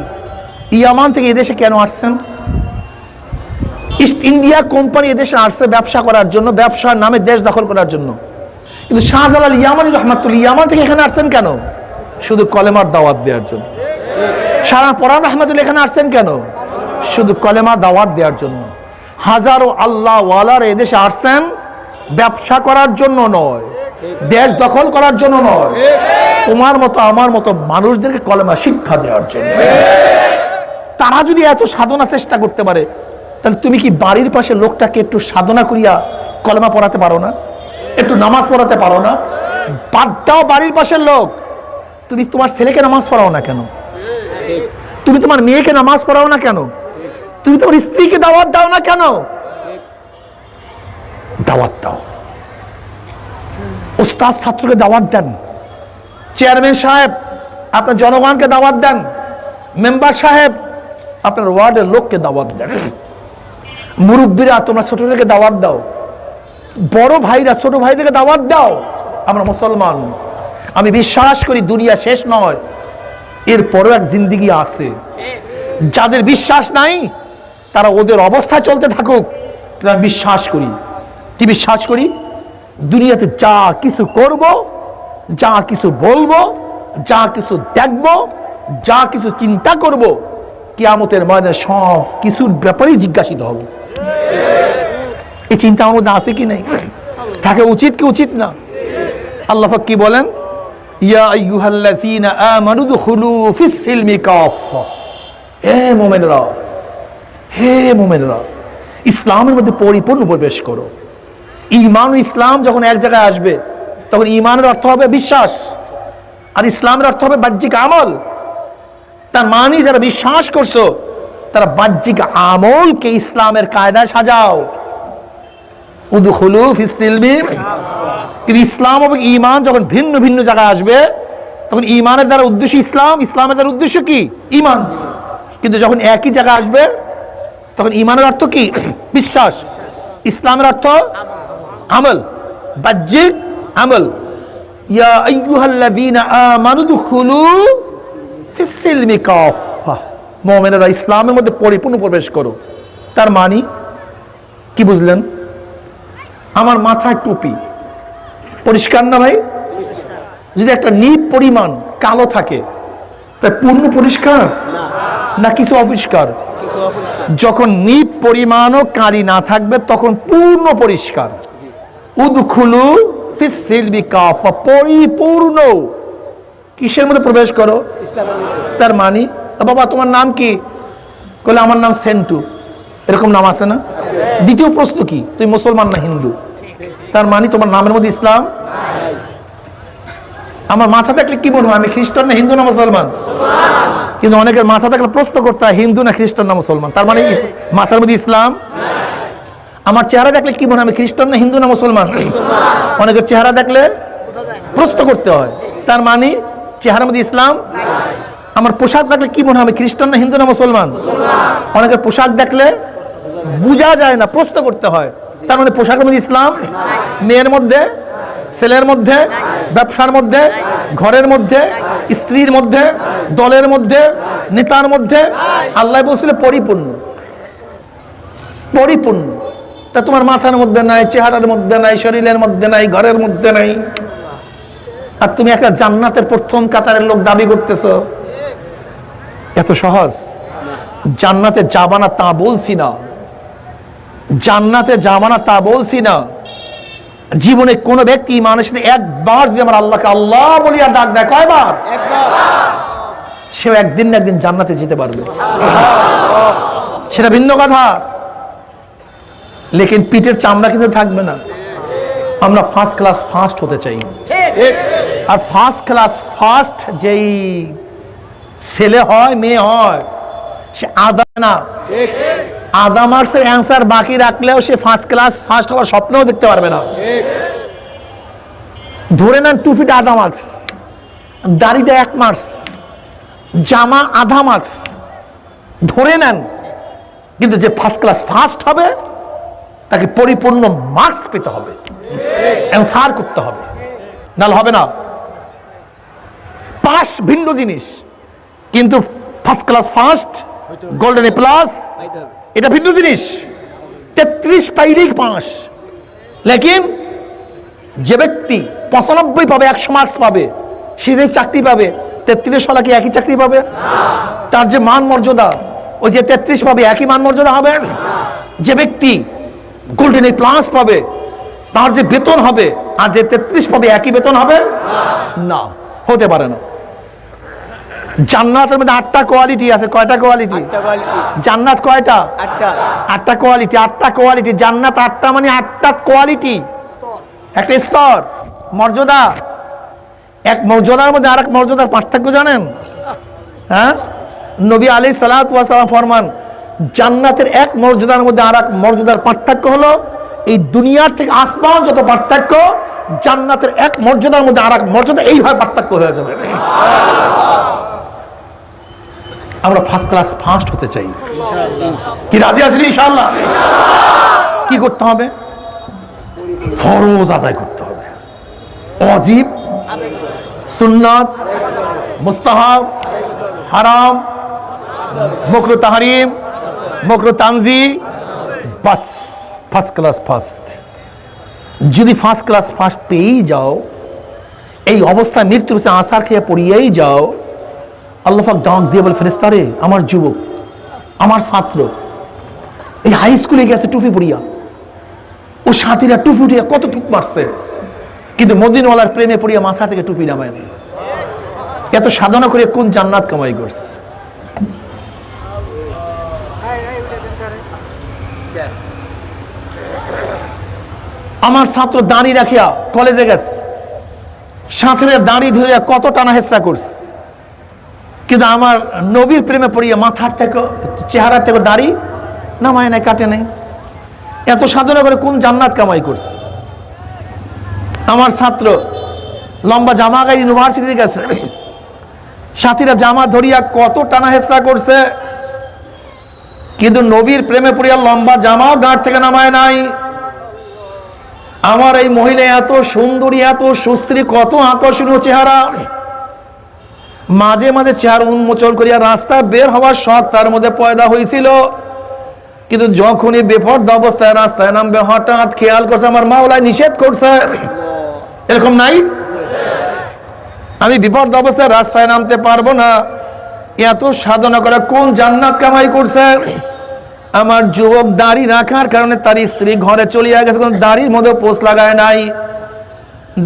ইয়ামান থেকে এদেশে কেন আসছেন? ইস্ট ইন্ডিয়া কোম্পানি এদেশে আসছে ব্যবসা করার জন্য, ব্যবসার নামে দেশ দখল করার জন্য। কিন্তু শাহজালাল ইয়ামানি রহমাতুল ইয়ামান থেকে এখানে আসছেন কেন? শুধু কলেমার দাওয়াত দেওয়ার জন্য। সারা পরান রহমাতুল এখানে আসছেন কেন? শুধু কলেমা দাওয়াত দেওয়ার জন্য। হাজারো আল্লাহ ওয়ালার এদেশে আসছেন, ব্যবসা করার জন্য নয়, দেশ দখল করার জন্য নয়। তোমার মতো, আমার মতো মানুষদেরকে কলেমা শিক্ষা দেওয়ার জন্য। তারা যদি এত সাধনা চেষ্টা করতে পারে, তাহলে তুমি কি বাড়ির পাশে লোকটাকে একটু সাধনা করিয়া কলেমা পড়াতে পারো না? একটু নামাজ পড়াতে পারো না? বাদ দাও বাড়ির পাশের লোক। তুমি তোমার ছেলেকে নামাজ পড়াও না কেন? তুমি তোমার মেয়েকে নামাজ পড়াও না কেন? তুমি তোমার স্ত্রীকে দাওয়াত দাও না কেন? দাওয়াত দাও। ওস্তাদ ছাত্রকে দাওয়াত দেন। চেয়ারম্যান সাহেব, আপনার জনগণকে দাওয়াত দেন। মেম্বার সাহেব, আপনার ওয়ার্ডের লোককে দাওয়াত দেন। মুরব্বীরা, তোমরা ছোটদেরকে দাওয়াত দাও। বড় ভাইরা, ছোট ভাইদেরকে দাওয়াত দাও। আমরা মুসলমান। আমি বিশ্বাস করি দুনিয়া শেষ নয়। এরপরও এক জিন্দিগি আছে। যাদের বিশ্বাস নাই তারা ওদের অবস্থায় চলতে থাকুক। আমি বিশ্বাস করি। কি বিশ্বাস করি? দুনিয়াতে যা কিছু করব, যা কিছু বলব, যা কিছু দেখব, যা কিছু চিন্তা করব, কিয়ামতের ময়দানে সব কিছুর ব্যাপারেই জিজ্ঞাসিত হব। এই চিন্তা আমার মধ্যে আছে কি নাই? থাকে উচিত কি উচিত না? আল্লাহ কি বলেন? ইয়া আমানু দুখুলু ফিস সিলমি কাফা হে মুমিনরা হে মুমিনরা, ইসলামের মধ্যে পরিপূর্ণ প্রবেশ করো। ঈমান ও ইসলাম যখন এক জায়গায় আসবে, তখন ঈমানের অর্থ হবে বিশ্বাস, আর ইসলামের অর্থ হবে বাহ্যিক আমল। তার মানে যারা বিশ্বাস করছ, তারা বাহ্যিক আমলকে ইসলামের কায়দায় সাজাও। কিন্তু ইসলাম এবং ইমান যখন ভিন্ন ভিন্ন জায়গায় আসবে, তখন ইমানের দ্বারা উদ্দেশ্য ইসলাম, ইসলামের দ্বারা উদ্দেশ্য কি? ইমান কিন্তু যখন একই জায়গায় আসবে তখন ইমানের অর্থ কি? বিশ্বাস। ইসলামের অর্থ আমল। বাহ্যিক আমল। মুমিনেরা ইসলামের মধ্যে পরিপূর্ণ প্রবেশ করো। তার মানি কি বুঝলেন? আমার মাথায় টুপি। পরিষ্কার না ভাই? যদি একটা নিপ পরিমাণ কালো থাকে তা পূর্ণ পরিষ্কার না কিছু অপরিষ্কার? যখন নিপ পরিমাণও কারি না থাকবে, তখন পূর্ণ পরিষ্কার। উদখুলু পরিপূর্ণ। কিসের মধ্যে প্রবেশ করো? তার মানি বাবা, তোমার নাম কি? বলে আমার নাম সেন্টু। এরকম নাম আছে না? দ্বিতীয় প্রশ্ন কি? তুই মুসলমান না হিন্দু? তার মানে তোমার নামের মধ্যে ইসলাম? আমার মাথা থাকলে কি মনে হয় আমি খ্রিস্টান না হিন্দু না মুসলমান? কিন্তু অনেকের মাথা থাকলে প্রশ্ন করতে হয়, হিন্দু না খ্রিস্টান না মুসলমান? তার মানে মাথার মধ্যে ইসলাম? আমার চেহারা দেখলে কি মনে আমি খ্রিস্টান না হিন্দু না মুসলমান? অনেকের চেহারা দেখলে প্রশ্ন করতে হয়, তার মানে চেহারার মধ্যে ইসলাম? আমার পোশাক দেখলে কি মনে আমি খ্রিস্টান না হিন্দু না মুসলমান? অনেকের পোশাক দেখলে বোঝা যায় না, প্রশ্ন করতে হয়, তার মানে পোশাকের মধ্যে ইসলাম? মেয়ের মধ্যে ছেলের মধ্যে, ব্যবসার মধ্যে, ঘরের মধ্যে, স্ত্রীর মধ্যে, দলের মধ্যে, নেতার মধ্যে, আল্লাহ বলছিল পরিপূর্ণ। পরিপূর্ণ। তা তোমার মাথার মধ্যে নাই, চেহারার মধ্যে নাই, শরীরের মধ্যে নাই, ঘরের মধ্যে নাই। আর তুমি একটা জান্নাতের প্রথম কাতারের লোক দাবি করতেছো। এত সহজ? জান্নাতে যাবানা তা বলছি না। জান্নাতে যাবানা তা বলছি না। জীবনে কোনো ব্যক্তি মানুষ একবার যদি আমার আল্লাহকে আল্লাহ বলিয়া ডাক দেয় কয়বার? সেও একদিন না একদিন জান্নাতে যেতে পারবে। সেটা ভিন্ন কথা। লেকিন পিঠের চামড়া কিন্তু থাকবে না। আমরা ফার্স্ট ক্লাস ফার্স্ট হতে চাই। আর ফার্স্ট ক্লাস ফার্স্ট যেই ছেলে হয় মেয়ে হয় সে আদা না। আদা মার্কসের অ্যান্সার বাকি রাখলেও সে ফার্স্ট ক্লাস ফার্স্ট হওয়ার স্বপ্নও দেখতে পারবে না। ধরে নেন টুপিটা আধা মার্কস দাড়িটা এক মার্কস জামা আধা মার্কস ধরে নেন, কিন্তু যে ফার্স্ট ক্লাস ফার্স্ট হবে, তাকে পরিপূর্ণ মার্কস পেতে হবে। অ্যান্সার করতে হবে। নাহলে হবে না। পাস ভিন্ন জিনিস, কিন্তু first class first golden A plus এটা ভিন্ন জিনিস। তেত্রিশ পাইলেই পাঁচ। লেকিন যে ব্যক্তি পঁচানব্বই পাবে, একশো মার্কস পাবে, সে যে চাকরি পাবে, তেত্রিশ সালা কি একই চাকরি পাবে? তার যে মান মর্যাদা, ওই যে তেত্রিশ পাবে, একই মান মর্যাদা হবে? যে ব্যক্তি গোল্ডেন এ প্লাস পাবে, তার যে বেতন হবে, আর যে তেত্রিশ পাবে, একই বেতন হবে? না, হতে পারে না। জান্নাতের মধ্যে আটটা কোয়ালিটি আছে। কয়টা কোয়ালিটি জান্নাত কয়টা? আটটা। কোয়ালিটি আটটা কোয়ালিটি জান্নাত আটটা মানে আটটা কোয়ালিটি একটা স্তর। মর্যাদা। এক মর্যাদার মধ্যে আর এক মর্যাদার পার্থক্য জানেন? হ্যাঁ? নবী আলী সালাম ফরমান জান্নাতের এক মর্যাদার মধ্যে আর এক মর্যাদার পার্থক্য হলো এই দুনিয়ার থেকে আসমান যত পার্থক্য জান্নাতের এক মর্যাদার মধ্যে আর এক মর্যাদা এইভাবে পার্থক্য হয়ে যাবে। আমরা ফার্স্ট ক্লাস ফার্স্ট হতে চাই। কি রাজি আছেন ইনশাল্লাহ কি করতে হবে? ফরজ আদায় করতে হবে। অজীব, সুন্নাত, মুস্তাহাব, হারাম, মকরু তাহারিম, মকরু তানজি, বাস ফার্স্ট ক্লাস ফার্স্ট যদি ফার্স্ট ক্লাস ফার্স্ট পেয়েই যাও, এই অবস্থায় মৃত্যুর সে আশার খেয়ে পড়িয়েই যাও আল্লাহাক ডাক দিয়ে বলে ফেরেস্তারে আমার যুবক, আমার ছাত্র, এই হাই স্কুলে গেছে টুপি পড়িয়া ও সাথীরা টুপি উঠিয়া কত টুপ মারছে। কিন্তু মদিনওয়ালার প্রেমে পড়িয়া মাথা থেকে টুপি নামায় নেই। এত সাধনা করে কোন জান্নাত কামাই করছে? আমার ছাত্র দাঁড়ি রাখিয়া কলেজে গেছে। সাঁতরে দাঁড়ি ধরিয়া কত টানা হেসরা করছে। কিন্তু আমার নবীর প্রেমে পড়িয়া মাথার থেকে চেহারা থেকে দাড়ি নামায় নাই, কাটে নাই। এত সাধনা করে কোন জান্নাত কামাই করছে? আমার ছাত্র লম্বা জামা গায়ে ইউনিভার্সিটিতে গেছে সাথীরা জামা ধরিয়া কত টানা হেসরা করছে, কিন্তু নবীর প্রেমে পড়িয়া লম্বা জামাও গাঁট থেকে নামায় নাই। আমার এই মহিলা এত সুন্দরী, এত সুশ্রী, কত আকর্ষণীয় চেহারা। মাঝে মাঝে চেহারা উন্মোচন করিয়া রাস্তা বের হওয়ার শখ তার মধ্যে পয়দা হয়েছিল কিন্তু যখনই বেফর্দ অবস্থায় রাস্তায় নামবে, হঠাৎ খেয়াল করছে আমার মাওলায় নিষেধ করছে। এরকম নাই? আমি বিপদ অবস্থায় রাস্তায় নামতে পারব না। এত সাধনা করে কোন জান্নাত কামাই করছে? আমার যুবক দাড়ি রাখার কারণে তার স্ত্রী ঘরে চলিয়া গেছে, কোনো দাড়ির মধ্যে পোষ লাগায় নাই।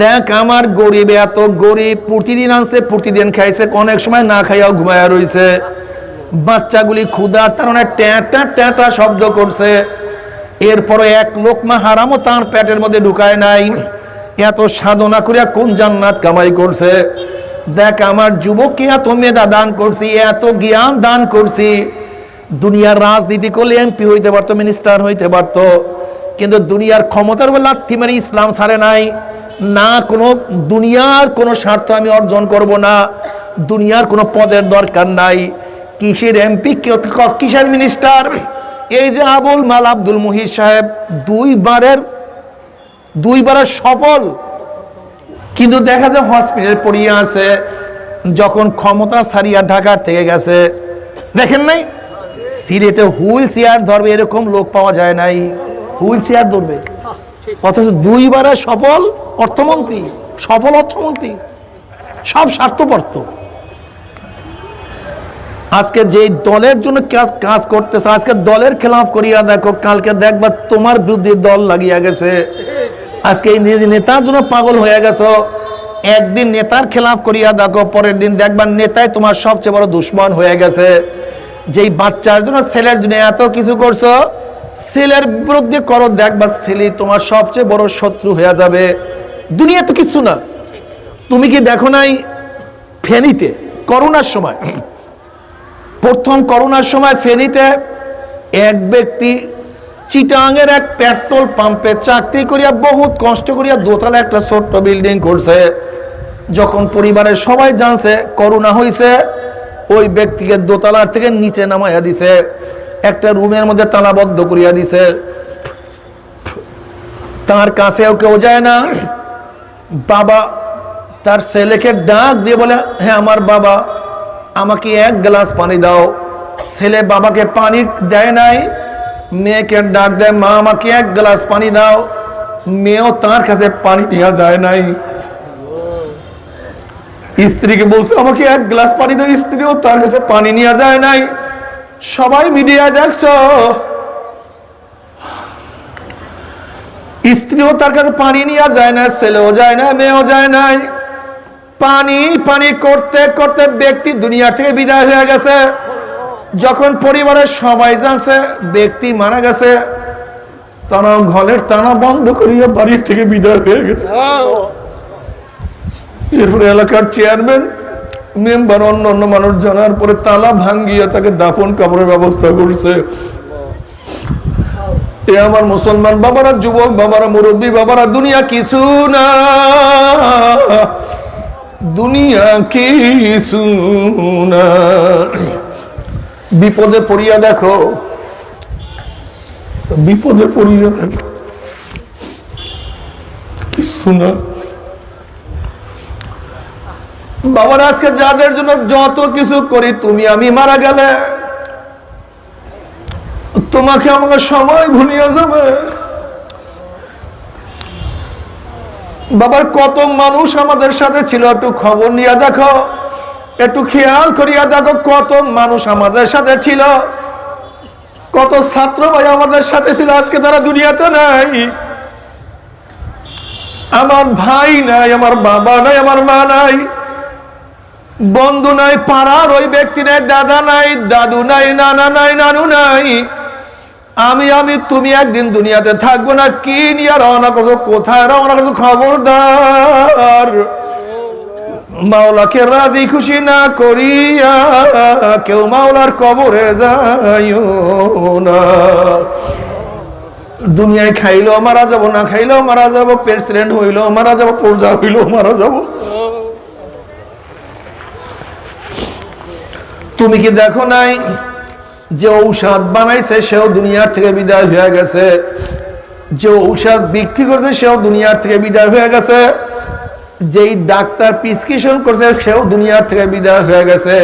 দেখ আমার গরিব, এত গরিব, প্রতিদিন আনছে, প্রতিদিন খাইছে, অনেক সময় না খাইয়াও ঘুমায়া রইছে। বাচ্চাগুলি ক্ষুদার তার ট্যাঁটা ট্যাঁটা শব্দ করছে। এরপরে এক লোকমা হারামও তার পেটের মধ্যে ঢুকায় নাই। এত সাধনা করিয়া কোন জান্নাত কামাই করছে? দেখ আমার যুবককে এত মেধা দান করছি, এত জ্ঞান দান করছি। দুনিয়ার রাজনীতি করলে এমপি হইতে পারতো, মিনিস্টার হইতে পারতো। কিন্তু দুনিয়ার ক্ষমতার উপর লাথি মানে ইসলাম ছাড়ে নাই। না, কোনো দুনিয়ার কোনো স্বার্থ আমি অর্জন করব না। দুনিয়ার কোনো পদের দরকার নাই। কিসের এমপি কিসের মিনিস্টার? এই যে আবুল মাল আব্দুল মুহির সাহেব দুইবারের দুইবারের সফল। কিন্তু দেখা যায় হসপিটাল পড়িয়ে আছে, যখন ক্ষমতা সারিয়া ঢাকার থেকে গেছে। দেখেন নাই? সিলেটে হুইল চেয়ার ধরবে এরকম লোক পাওয়া যায় নাই। হুইল চেয়ার ধরবে। অথচ দুইবারের সফল অর্থমন্ত্রী সফল অর্থমন্ত্রী, সব স্বার্থপর্ত। আজকে যে দলের জন্য কাজ- করতেছে, আজকে দলের খেলাফ করিয়া দেখো, কালকে দেখবা তোমার বিরুদ্ধে দল লাগিয়া গেছে। আজকে নেতার জন্য পাগল হয়ে গেছো, একদিন নেতার খেলাফ করিয়া দেখো, পরের দিন দেখবা নেতাই তোমার সবচেয়ে বড় দুশ্মন হয়ে গেছে। যেই বাচ্চার জন্য ছেলের জন্য এত কিছু করছ ছেলের বিরুদ্ধে করো দেখবা ছেলে তোমার সবচেয়ে বড় শত্রু হয়ে যাবে। দুনিয়া তো কিছু না। তুমি কি দেখো নাই ফেনীতে করোনার সময়? প্রথম করোনার সময় ফেনীতে এক ব্যক্তি চিটাঙের এক পেট্রোল পাম্পে চাকরি করিয়া বহুত কষ্ট করিয়া দোতলা একটা ছোট্ট বিল্ডিং করছে। যখন পরিবারের সবাই জানছে করোনা হয়েছে ওই ব্যক্তিকে দোতলার থেকে নিচে নামাইয়া দিছে। একটা রুমের মধ্যে তালাবদ্ধ করিয়া দিছে। তার কাছেও কেউ যায় না। বাবা তার ছেলেকে ডাক দিয়ে বলে হ্যাঁ আমার বাবা, আমাকে এক গ্লাস পানি দাও। ছেলে বাবাকে পানি দেয় নাই। মেয়েকে ডাক দেয়, মা, আমাকে এক গ্লাস পানি দাও। মেয়েও তার কাছে পানি নেওয়া যায় নাই। স্ত্রীকে বলছে, আমাকে এক গ্লাস পানি দাও। স্ত্রীও তার কাছে পানি নেওয়া যায় নাই। সবাই মিডিয়া দেখছ? স্ত্রীও তার কাছে পানি নিয়ে যায় না ছেলেও যায় না মেয়েও যায় নাই পানি পানি করতে করতে ব্যক্তি দুনিয়া থেকে বিদায় হয়ে গেছে। যখন পরিবারের সবাই জানছে ব্যক্তি মারা গেছে তারা ঘরের টানা বন্ধ করিয়া বাড়ির থেকে বিদায় হয়ে গেছে। এরপরে এলাকার চেয়ারম্যান মেম্বার, অন্য অন্য মানুষ জানার পরে তালা ভাঙ্গিয়া তাকে দাফন কাপড়ের ব্যবস্থা করছে। এ আমার মুসলমান বাবারা, যুবক বাবারা, মুরব্বী বাবারা, দুনিয়া কিছু না। দুনিয়া কিছু না। বিপদে পড়িয়া দেখো। বিপদে পড়িয়া দেখো। কিছু না। বাবার, আজকে যাদের জন্য যত কিছু করি, তুমি আমি মারা গেলে। তোমাকে আমাকে সময় ভুলিয়ে যাবে। বাবার, কত মানুষ আমাদের সাথে ছিল, একটু খবর নিয়ে দেখো। একটু খেয়াল করিয়া দেখো, কত মানুষ আমাদের সাথে ছিল। কত ছাত্র ভাই আমাদের সাথে ছিল, আজকে তারা দুনিয়াতে নাই। আমার ভাই নাই, আমার বাবা নাই, আমার মা নাই। বন্ধু নাই পাড়ার ওই ব্যক্তি নাই, দাদা নাই, দাদু নাই, নানা নাই, নানু নাই। আমি আমি, তুমি একদিন দুনিয়াতে থাকব না, কি নিয়ে রওনা করছ, কোথায় রওনা করছ, খবরদার? মাওলাকে রাজি খুশি না করিয়া কেউ মাওলার কবরে যাইও না। দুনিয়ায় খাইলেও মারা যাব, না খাইলেও মারা যাব, প্রেসিডেন্ট হইলেও মারা যাব প্রজা হইলেও মারা যাব। তুমি কি দেখো নাই যে ঔষধ বানাইছে সেও দুনিয়ার থেকে বিদায় হয়ে গেছে? যে ঔষধ বিক্রি করছে সেও দুনিয়ার থেকে বিদায় হয়ে গেছে? যেই ডাক্তার প্রিসক্রিপশন করছে সেও দুনিয়ার থেকে বিদায় হয়ে গেছে।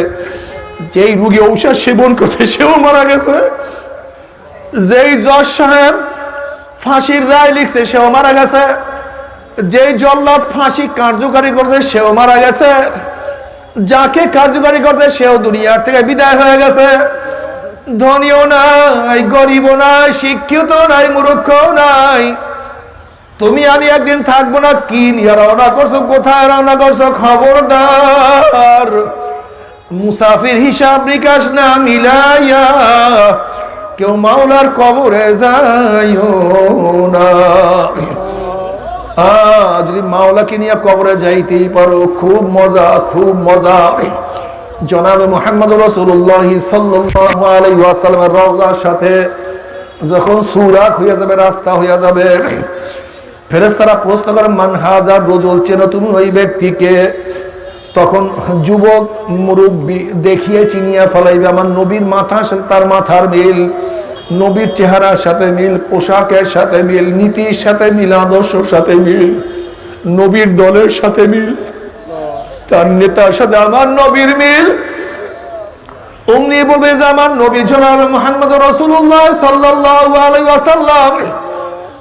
যেই রুগী ঔষধ সেবন করছে সেও মারা গেছে। যেই জজ সাহেব ফাঁসির রায় লিখছে সেও মারা গেছে। যেই জল্লাদ ফাঁসি কার্যকারী করছে সেও মারা গেছে। যাকে কার্যকারী করছে, সেও দুনিয়ার থেকে বিদায় হয়ে গেছে। ধনীও নাই, গরিবও নাই শিক্ষিত নাই মূর্খ নাই। তুমি, আমি একদিন থাকব না, কি নিয়ে রওনা করছ, কোথায় রওনা করছ, খবরদার? মুসাফির হিসাব নিকাশ না মিলাইয়া কেউ মাওলার কবরে যাইও না। আহ, যদি মাওলাকে নিয়ে কবরে যাইতেই পারো খুব মজা খুব মজা। জনাবে মোহাম্মদ রসুল্লাহ সাল্লামের রওজার সাথে যখন সুরাক হয়ে যাবে রাস্তা হয়ে যাবে ফেরেস্তারা প্রশ্ন করে মান হাজার রোজল? চেন তুমি ওই ব্যক্তিকে? তখন যুবক মুরব্বী দেখিয়ে চিনিয়া ফেলাইবে আমার নবীর মাথার সাথে তার মাথার মিল। নবীর চেহারার সাথে মিল, পোশাকের সাথে মিল, নীতির সাথে মিল, আদর্শের সাথে মিল, নবীর দলের সাথে মিল, তার নেতার সাথে আমার নবীর মিল। অমনি আমার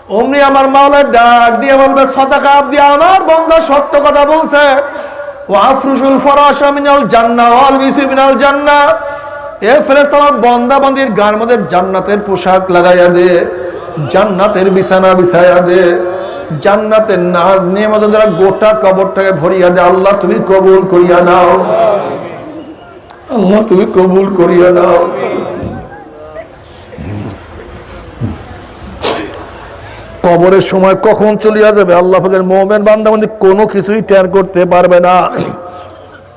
অমনি আমার ডাক দিয়ে আমার বন্ধ সত্য কথা বলছে। এ ফেরেশতা আমার বন্দা বন্দির গার মধ্যে জান্নাতের পোশাক লাগাইয়া দে, জান্নাতের বিছানা বিছাইয়া দে, জান্নাতের নাজ নিয়ে মধ্যে যারা গোটা কবরটাকে ভরিয়া দে, আল্লাহ তুমি কবুল করিয়া নাও। আল্লাহ তুমি কবুল করিয়া নাও। কবরের সময় কখন চলিয়া যাবে? আল্লাহ মোমেন বান্দাবন্দি কোনো কিছুই টের করতে পারবে না।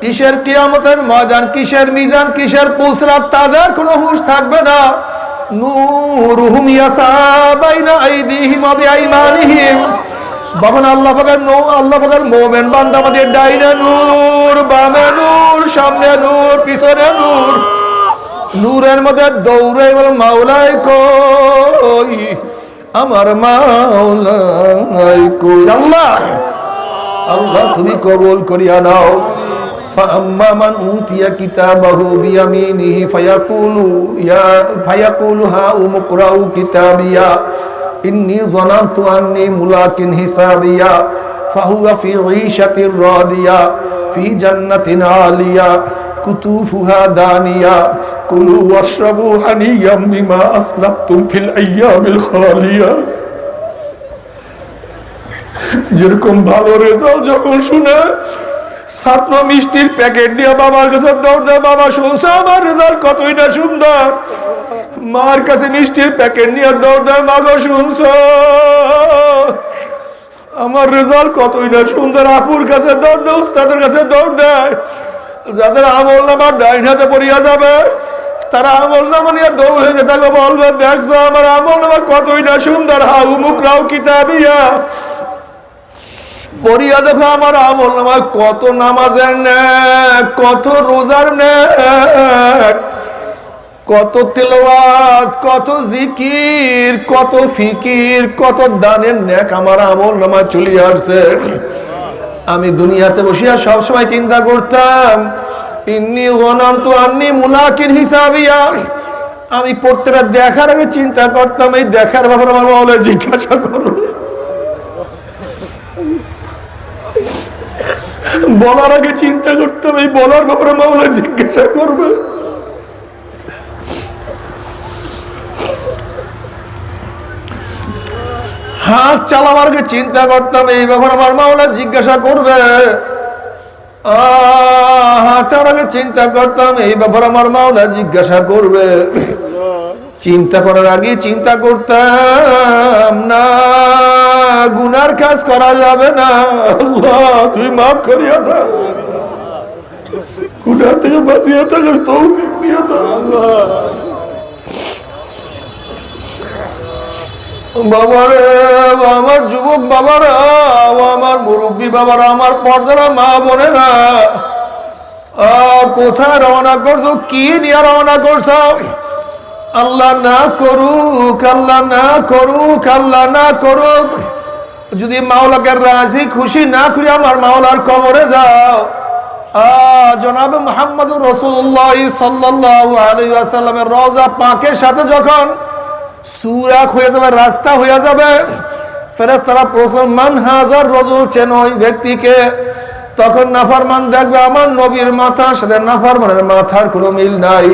কিসের কিয়ামতের ময়দান, কিসের মিজান, কিসের পুসরাত, তাদের কোনো হুশ থাকবে না। নূরুহুম ইয়াসা বাইনা আইদিহিম ওয়া বিআইমানিহিম। বাবন আল্লাহ পাকের নো, আল্লাহ পাকের মুমিন বান্দা বান্দীর ডাইনে নূর, বামে নূর, সামনে নূর, পিছনে নূর। নূরের মধ্যে দৌড়ে বল মাওলাই কই? আমার মাওলাই কই? আল্লাহ আল্লাহ তুমি কবুল করিয়া নাও। فأما من أوتي كتابه بيمينه فيقول يا فيقول هاؤم اقرءوا كتابيا إني ظننت أني ملاك حسابيا فهو في عيشة راضية في جنة عالية كتوفها دانية كلوا واشربوا هنيئا بما أسلفتم في الأيام الخالية যেরকম ভালো রেজাল্ট যখন শুনে ছাত্র মিষ্টির প্যাকেট নিয়ে বাবার কাছে দৌড় দেয়, বাবা, শুনছে আমার রেজাল্ট কতই না সুন্দর? মার কাছে মিষ্টির প্যাকেট নিয়ে দৌড় দেয় মা গো শুনছ? আমার রেজাল্ট কতই না সুন্দর? আপুর কাছে দৌড় দেয়, উস্তাদের কাছে দৌড় দেয়। যাদের আমল নামার ডাইন হাতে পড়িয়া যাবে, তারা আমল নামা নিয়ে দৌড়ে যেতে বলবে, দেখছ আমার আমল নামা কতই না সুন্দর? হা উমুক রাও কিতাবিয়া। পড়িয়া দেখো আমার আমল নামায় কত নামাজের নেক কত রোজার নেক কত তেলাওয়াত, কত জিকির, কত ফিকির, কত দানের নেক আমার আমল নামায় চলে আসছে। আমি দুনিয়াতে বসিয়া সবসময় চিন্তা করতাম, ইন্নি গনান্ত আন্নি মুলাকিন হিসাবিয়া। আমি প্রত্যেকটা দেখার আগে চিন্তা করতাম, এই দেখার ব্যাপারে আমার বলে জিজ্ঞাসা করব বলার আগে চিন্তা করতাম এই বলার ব্যাপারে মামলা জিজ্ঞাসা করবে। হাত চালাবার আগে চিন্তা করতাম এই ব্যাপারে আমার মামলা জিজ্ঞাসা করবে। আহ, হাঁটার আগে চিন্তা করতাম এই ব্যাপারে আমার মাওলা জিজ্ঞাসা করবে। চিন্তা করার আগে চিন্তা করতাম না, গুনার কাজ করা যাবে না। আল্লাহ, তুই মাফ করিয়া দাও গুনার থেকে বাঁচিয়ে থাকার তৌফিক দিয়ে আমার যুবক বাবারা, আমার মুরব্বী বাবারা, আমার পর্দারা, মা বোনেরা কোথায় রওনা করছ? কি নিয়ে রওনা করছ? আল্লাহ না করুক, আল্লাহ না করুক, আল্লাহ না করুক। যদি মাওলাকে রাজি, খুশি না করি আমার মাওলার কবরে যাও। জনাব মোহাম্মদ রসুল্লাহ সাল্লাহ আলাইসাল্লামের রওজা পাকের সাথে যখন সুরাক হয়ে যাবে, রাস্তা হয়ে যাবে ফেরেস তারা প্রশ্ন মান হাজার রজুল চেন ওই ব্যক্তিকে তখন নাফারমান দেখবে আমার নবীর মাথার সাথে নাফারমানের মাথার কোনো মিল নাই।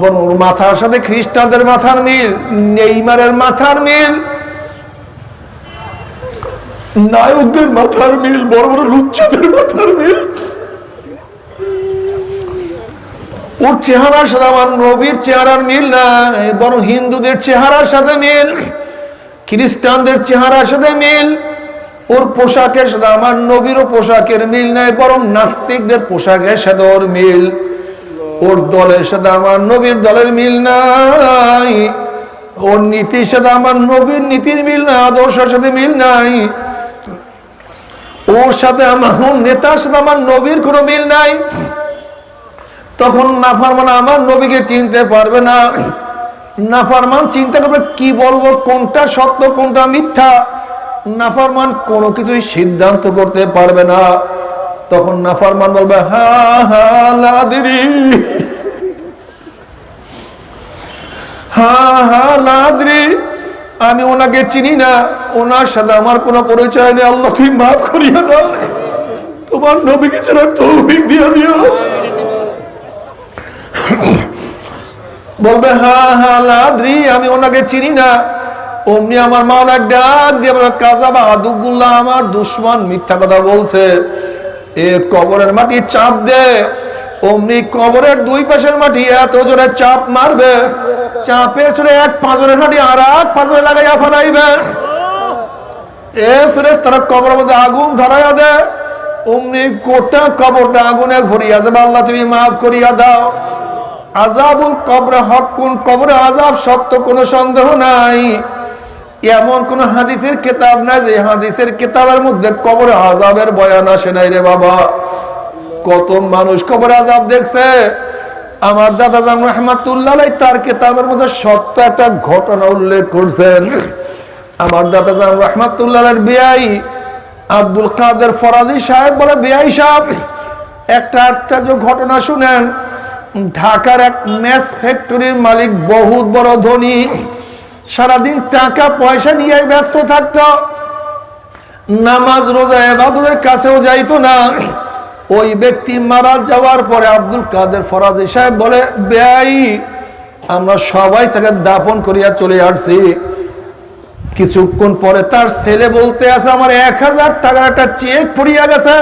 বরং ওর মাথার সাথে খ্রিস্টানদের মাথার মিল, নেইমারের মাথার মিল, নায়কদের মাথার মিল, বড় বড় লুচ্চাদের মাথার মিল। ওর চেহারার সাথে আমার নবীর চেহারার মিল নাই, বরং হিন্দুদের চেহারার সাথে মিল, খ্রিস্টানদের চেহারার সাথে মিল। ওর পোশাকের সাথে আমার নবীরও পোশাকের মিল নাই, বরং নাস্তিকদের পোশাকের সাথে ওর মিল। ওর দলের সাথে আমার নবীর দলের মিল নাই, ওর নীতির সাথে আমার নবীর নীতির মিল নাই, আদর্শের সাথে মিল নাই। ওর সাথে আমার নেতার সাথে আমার নবীর কোনো মিল নাই। তখন নাফারমান আমার নবীকে চিনতে পারবে না। নাফারমান চিন্তা করবে, কি বলব, কোনটা সত্য, কোনটা মিথ্যা? নাফারমান কোনো কিছুই সিদ্ধান্ত করতে পারবে না। তখন নাফারমান বলবে, হা হা হা হা আমি ওনাকে চিনি না, ওনার সাথে আমার কোনো পরিচয় নেই। আল্লাহ, তুমি মাফ করিয়া দাও। তোমার নবীকে ছাড়া তৌফিক দিয়ে দিও। বলবে হ্যাঁ হ্যাঁ লাদ্রি আমি ওনাকে চিনি না। অমনি আমার মাওলা ডাক দিয়ে কাজা বা আদুগুল্লাহ আমার দুশ্মন মিথ্যা কথা বলছে। এ কবরের মাটি চাপ দে। অমনি কবরের দুই পাশের মাটি এত জোরে চাপ মারবে। চাপে চলে এক পাঁচরের মাটি আর এক পাঁচরে লাগাইয়া ফেলাইবে। এ ফেরেস তারা কবরের মধ্যে আগুন ধরাইয়া দে। অমনি গোটা কবরটা আগুনে ভরিয়া যাবে। আল্লাহ তুমি মাফ করিয়া দাও। আজাবুল কবরে, হক কোন কবরে? আজাব সত্য কোনো সন্দেহ নাই। এমন কোন হাদিসের কিতাব নাই যে হাদিসের কিতাবের মধ্যে কবরে আজাবের বয়ান আসে নাই রে বাবা। কত মানুষ কবর আজাব দেখছে। আমার দাদা জাম রহমাতুল্লাহ তার কেতাবের মধ্যে সত্য একটা ঘটনা উল্লেখ করছেন। আমার দাদা জাম রহমাতুল্লাহ বিয়াই আব্দুল কাদের ফরাজি সাহেব বলে বিয়াই সাহেব, একটা আশ্চর্য ঘটনা শুনেন। ঢাকার এক ম্যাচ ফ্যাক্টরির মালিক, বহুত বড় ধনী। সারাদিন টাকা, পয়সা নিয়ে ব্যস্ত থাকতো। নামাজ, রোজা, এবাদতের কাছেও যাইতো না। ওই ব্যক্তি মারা যাওয়ার পরে আব্দুল কাদের ফরাজি সাহেব বলে, ব্যয়, আমরা সবাই তাকে দাপন করিয়া চলে আসছি। কিছুক্ষণ পরে তার ছেলে বলতে আছে, আমার এক হাজার টাকার একটা চেক পড়িয়া গেছে।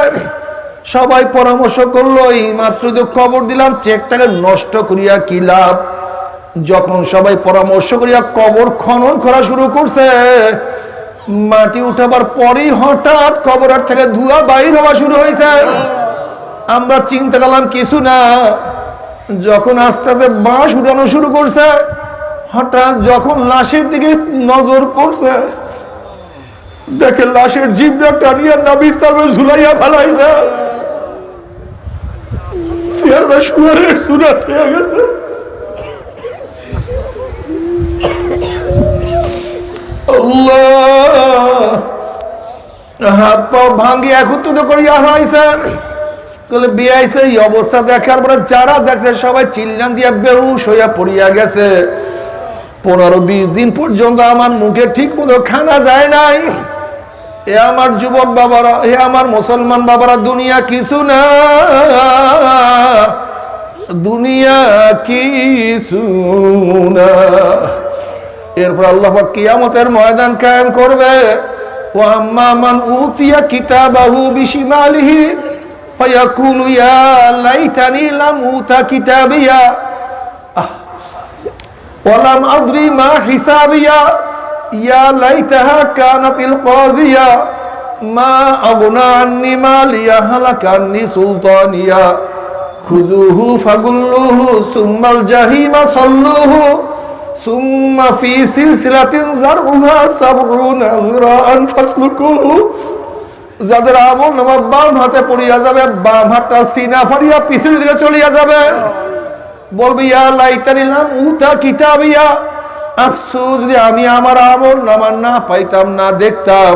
সবাই পরামর্শ করল, এই মাত্র খবর দিলাম, চেকটাকে নষ্ট করিয়া কি লাভ? যখন সবাই পরামর্শ করিয়া কবর খনন করা শুরু করছে, মাটি উঠাবার পরেই হঠাৎ কবরের থেকে ধুয়া বাইর হওয়া শুরু হয়েছে। আমরা চিন্তা করলাম, কিছু না। যখন আস্তে আস্তে বাঁশ উঠানো শুরু করছে, হঠাৎ যখন লাশের দিকে নজর পড়ছে, দেখে লাশের জিভটা টানিয়া নাবিস তারপরে ঝুলাইয়া ফেলাইছে। চেয়ারম্যান শুয়ারের সুরাত হয়ে গেছে। হাত পা ভাঙ্গি, একত্রিত করিয়া হয়েছে তাহলে বিয়াইছে এই অবস্থা দেখার পরে যারা দেখছে, সবাই চিল্লান দিয়া বেহুশ হইয়া পড়িয়া গেছে। পনেরো, বিশ দিন পর্যন্ত আমার মুখে ঠিক মতো খানা যায় নাই। এ আমার যুবক বাবারা, এ আমার মুসলমান বাবারা, দুনিয়া কিছু না। দুনিয়া কিছু না। এরপর আল্লাহ কিয়ামতের ময়দান কায়েম করবে। ও আম্মামান উতিয়া কিতাবাহু বিশিমালিহি, ফায়াকুলু ইয়া লাইতানি লাম উতা কিতাবিয়া। ওয়ালাম আদরি মা হিসাবিয়া, ইয়া লাইতাহা কানাতিল কাযিয়া মা আগুনা আন্নি মালিয়া সুলতানিয়া। খুজুহু ফাগুল্লুহু সুম্মাল জাহিমা সাল্লুহু সুম্মা ফি সিলসিলাতিন জারউহা সাবউনা যরাআন ফাসলুকুহু যাদের আমল নামা বাম হাতে পড়িয়া যাবে, বাম হাতটা সিনা ফাড়িয়া পিছন দিকে চলিয়া যাবে। বলবি, ইয়া লাইতানি লাম উতা কিতাবিয়া। আফসুস যদি আমি আমার আমল নামা না পাইতাম, না দেখতাম,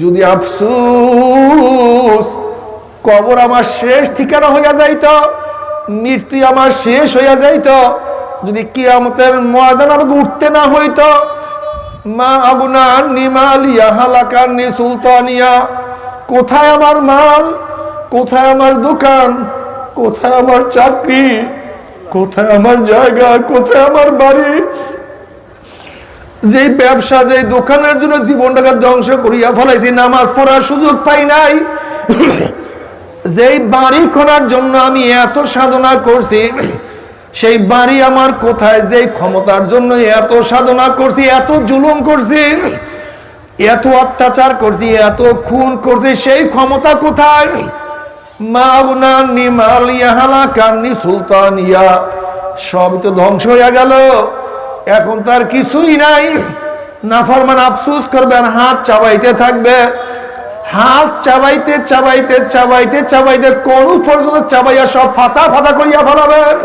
যদি আফসোস, কবর আমার শেষ ঠিকানা হইয়া যাইত, মৃত্যু আমার শেষ হইয়া যাইত যদি কিয়ামতের ময়দান আমাকে উঠতে না হইতো, মা আগুনা নিমালিয়া হালাকান্নি সুলতানিয়া, কোথায় আমার মাল? কোথায় আমার দোকান? কোথায় আমার চাকরি? কোথায় আমার জায়গা? কোথায় আমার বাড়ি? যে ব্যবসা যে দোকানের জন্য জীবনটাকে ধ্বংস করিয়া ফলাইছি, নামাজ পড়ার সুযোগ পাই নাই। যেই বাড়ি খোনার জন্য আমি এত সাধনা করছি সেই বাড়ি আমার কোথায়? যেই ক্ষমতার জন্য এত সাধনা করছি, এত জুলুম করছি, এত অত্যাচার করছি, এত খুন করছি, সেই ক্ষমতা কোথায়? সুলতানিয়া সব তো ধ্বংস হয়ে গেল। এখন তার কিছুই নাই। নাফরমান আফসুস করবেন, হাত চাবাইতে থাকবে। হাত চাবাইতে চাবাইতে চাবাইতে চাবাইতে কোন পর্যন্ত চাবাইয়া সব ফাতা ফাতা করিয়া ফেলাবেন।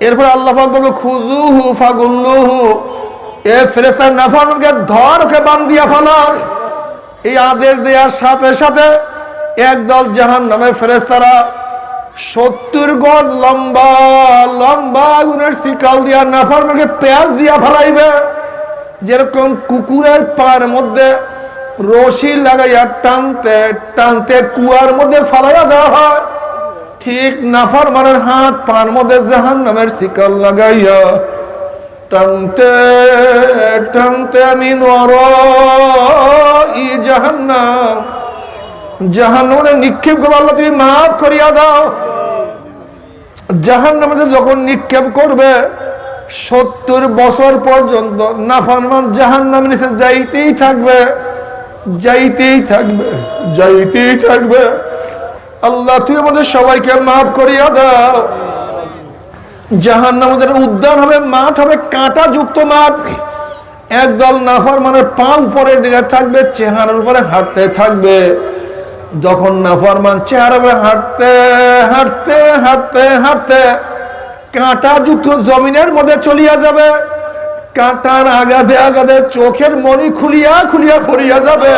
এরপর আল্লাহ বলবে খুজুহু ফাগুল্লুহু। এ ফেরেস্তার নাফরমানকে ধর, ওকে বান দিয়া ফেলার। এই আদেশ দেওয়ার সাথে সাথে একদল জাহান নামে ফেরেস্তারা সত্তর গজ লম্বা লম্বা আগুনের শিকাল দিয়া নাফরমানকে পেঁয়াজ দিয়া ফেলাইবে। যেরকম কুকুরের পার মধ্যে রশি লাগাইয়া টানতে টানতে কুয়ার মধ্যে ফালাইয়া দেওয়া হয়। ঠিক নাফার মানের হাত, পার মধ্যে জাহান নামের শিকল লাগাইয়া টানতে টানতে আমি নর ই জাহান্নাম। জাহান্নামে নিক্ষেপ করব তুমি মাফ করিয়া দাও। জাহান্নামে যখন নিক্ষেপ করবে, সত্তর বছর পর্যন্ত নাফারমান জাহান্নামের নিচে যাইতেই থাকবে যাইতেই থাকবে যাইতেই থাকবে। আল্লাহ, তুই আমাদের সবাইকে মাফ করিয়া দাও। জাহান আমাদের উদ্যান হবে, মাঠ হবে কাঁটা যুক্ত মাঠ। একদল নাফর মানে পা উপরের দিকে থাকবে, চেহারার উপরে হাঁটতে থাকবে। যখন নাফরমান চেহারা করে হাঁটতে হাঁটতে হাঁটতে হাঁটতে কাঁটা যুক্ত জমিনের মধ্যে চলিয়া যাবে। কাঁটার আগাধে আগাধে চোখের মনি খুলিয়া খুলিয়া পড়িয়া যাবে।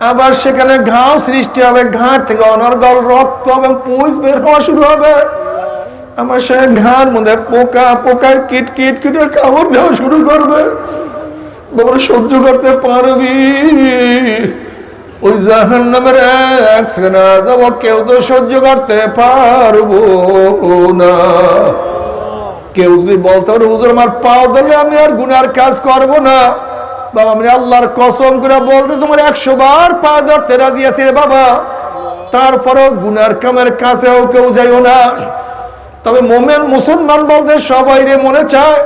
আবার সেখানে ঘাও সৃষ্টি হবে, ঘাট থেকে অনর্গল রক্ত এবং পুষ বের হওয়া শুরু হবে। আমার সে ঘাট মধ্যে পোকা পোকা কিট কিট, কিটের কামড় দেওয়া শুরু করবে। বাবা, সহ্য করতে পারবি। ওই জাহান নামের এক সেকেন্ড যাব, কেউ তো সহ্য করতে পারব না। কেউ যদি বলতে পারে, হুজুর, আমার পাও দিলে আমি আর গুনার কাজ করব না। বাবা আমি আল্লাহর কসম করে বলতে তোমার একশো বার পা ধরতে রাজি আছি রে বাবা। তারপরেও গুনার কামের কাছেও কেউ যাইও না। তবে মোমেন মুসলমান বলতে সবাই রে মনে চায়,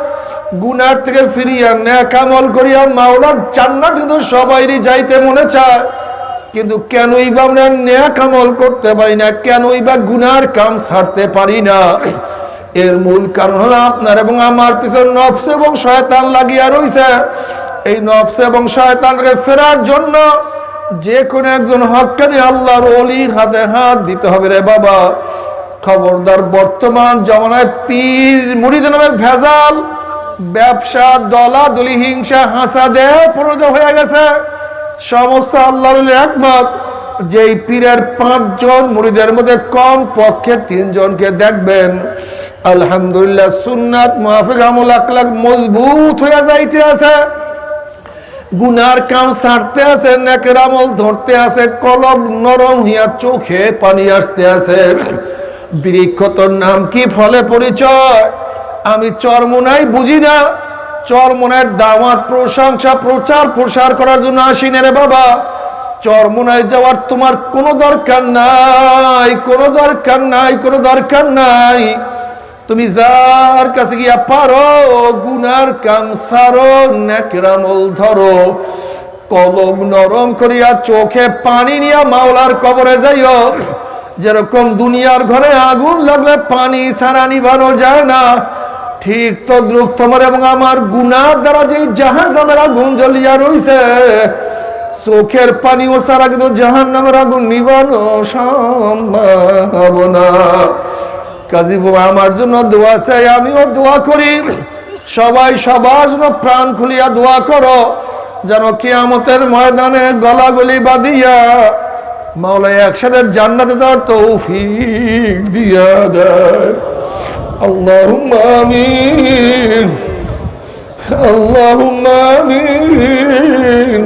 গুনার থেকে ফিরিয়া ন্যাক আমল করিয়া মাওলার জান্নাত কিন্তু সবাইরই যাইতে মনে চায়। কিন্তু কেনই বা আমরা ন্যাক আমল করতে পারি না, কেনই বা গুনার কাম ছাড়তে পারি না? এর মূল কারণ হলো আপনার এবং আমার পিছনে নফস এবং শয়তান লাগিয়া রইছে। এই নফস এবং শয়তানকে ফেরার জন্য যে কোনো একজন হকানি আল্লাহর অলির হাতে হাত দিতে হবে রে বাবা। খবরদার বর্তমান জমানায় পীর মুড়িদ নামের ভেজাল, ব্যবসা, দলা, দলি, হিংসা, হাসা, দেহ প্রণত হয়ে গেছে। সমস্ত আল্লাহর একমত যেই পীরের পাঁচজন মুড়িদের মধ্যে কম পক্ষে তিনজনকে দেখবেন। আলহামদুলিল্লাহ সুন্নাত মাহফিক আমল আকলাক মজবুত হয়ে যাইতে আছে। গুনার কাম ছাড়তে আছে, নেকের ধরতে আছে, কলম নরম হইয়া চোখে পানি আসতে আছে। বৃক্ষ তোর নাম কি ফলে পরিচয়? আমি চরমোনাই বুঝি না। চরমোনার দাওয়াত, প্রশংসা, প্রচার, প্রসার করার জন্য আসি না রে বাবা। চরমোনায় যাওয়ার তোমার কোনো দরকার নাই, কোনো দরকার নাই, কোনো দরকার নাই। তুমি যার কাছে গিয়া পারো, গুনার কাম সারো নেকরামল ধরো, কলম নরম করিয়া চোখে পানি নিয়া মাওলার কবরে যাইও। যেরকম দুনিয়ার ঘরে আগুন লাগলে পানি সারা নিভানো যায় না। ঠিক তো দ্রুপ তোমার এবং আমার গুনার দ্বারা যে জাহান নামের আগুন জ্বলিয়া রইছে, চোখের পানি ও সারা কিন্তু জাহান নামের আগুন নিবানো সম্ভব না। কাজী বাবা আমার জন্য দোয়া চাই, আমিও দোয়া করি। সবাই সবার জন্য প্রাণ খুলিয়া দোয়া করো, যেন কিয়ামতের ময়দানে গলাগলি বাঁধিয়া মাওলাই একসাথে জান্নাতে যাওয়ার তৌফিক দিয়া দেয়। আল্লাহুম্মা আমিন আল্লাহুম্মা আমিন।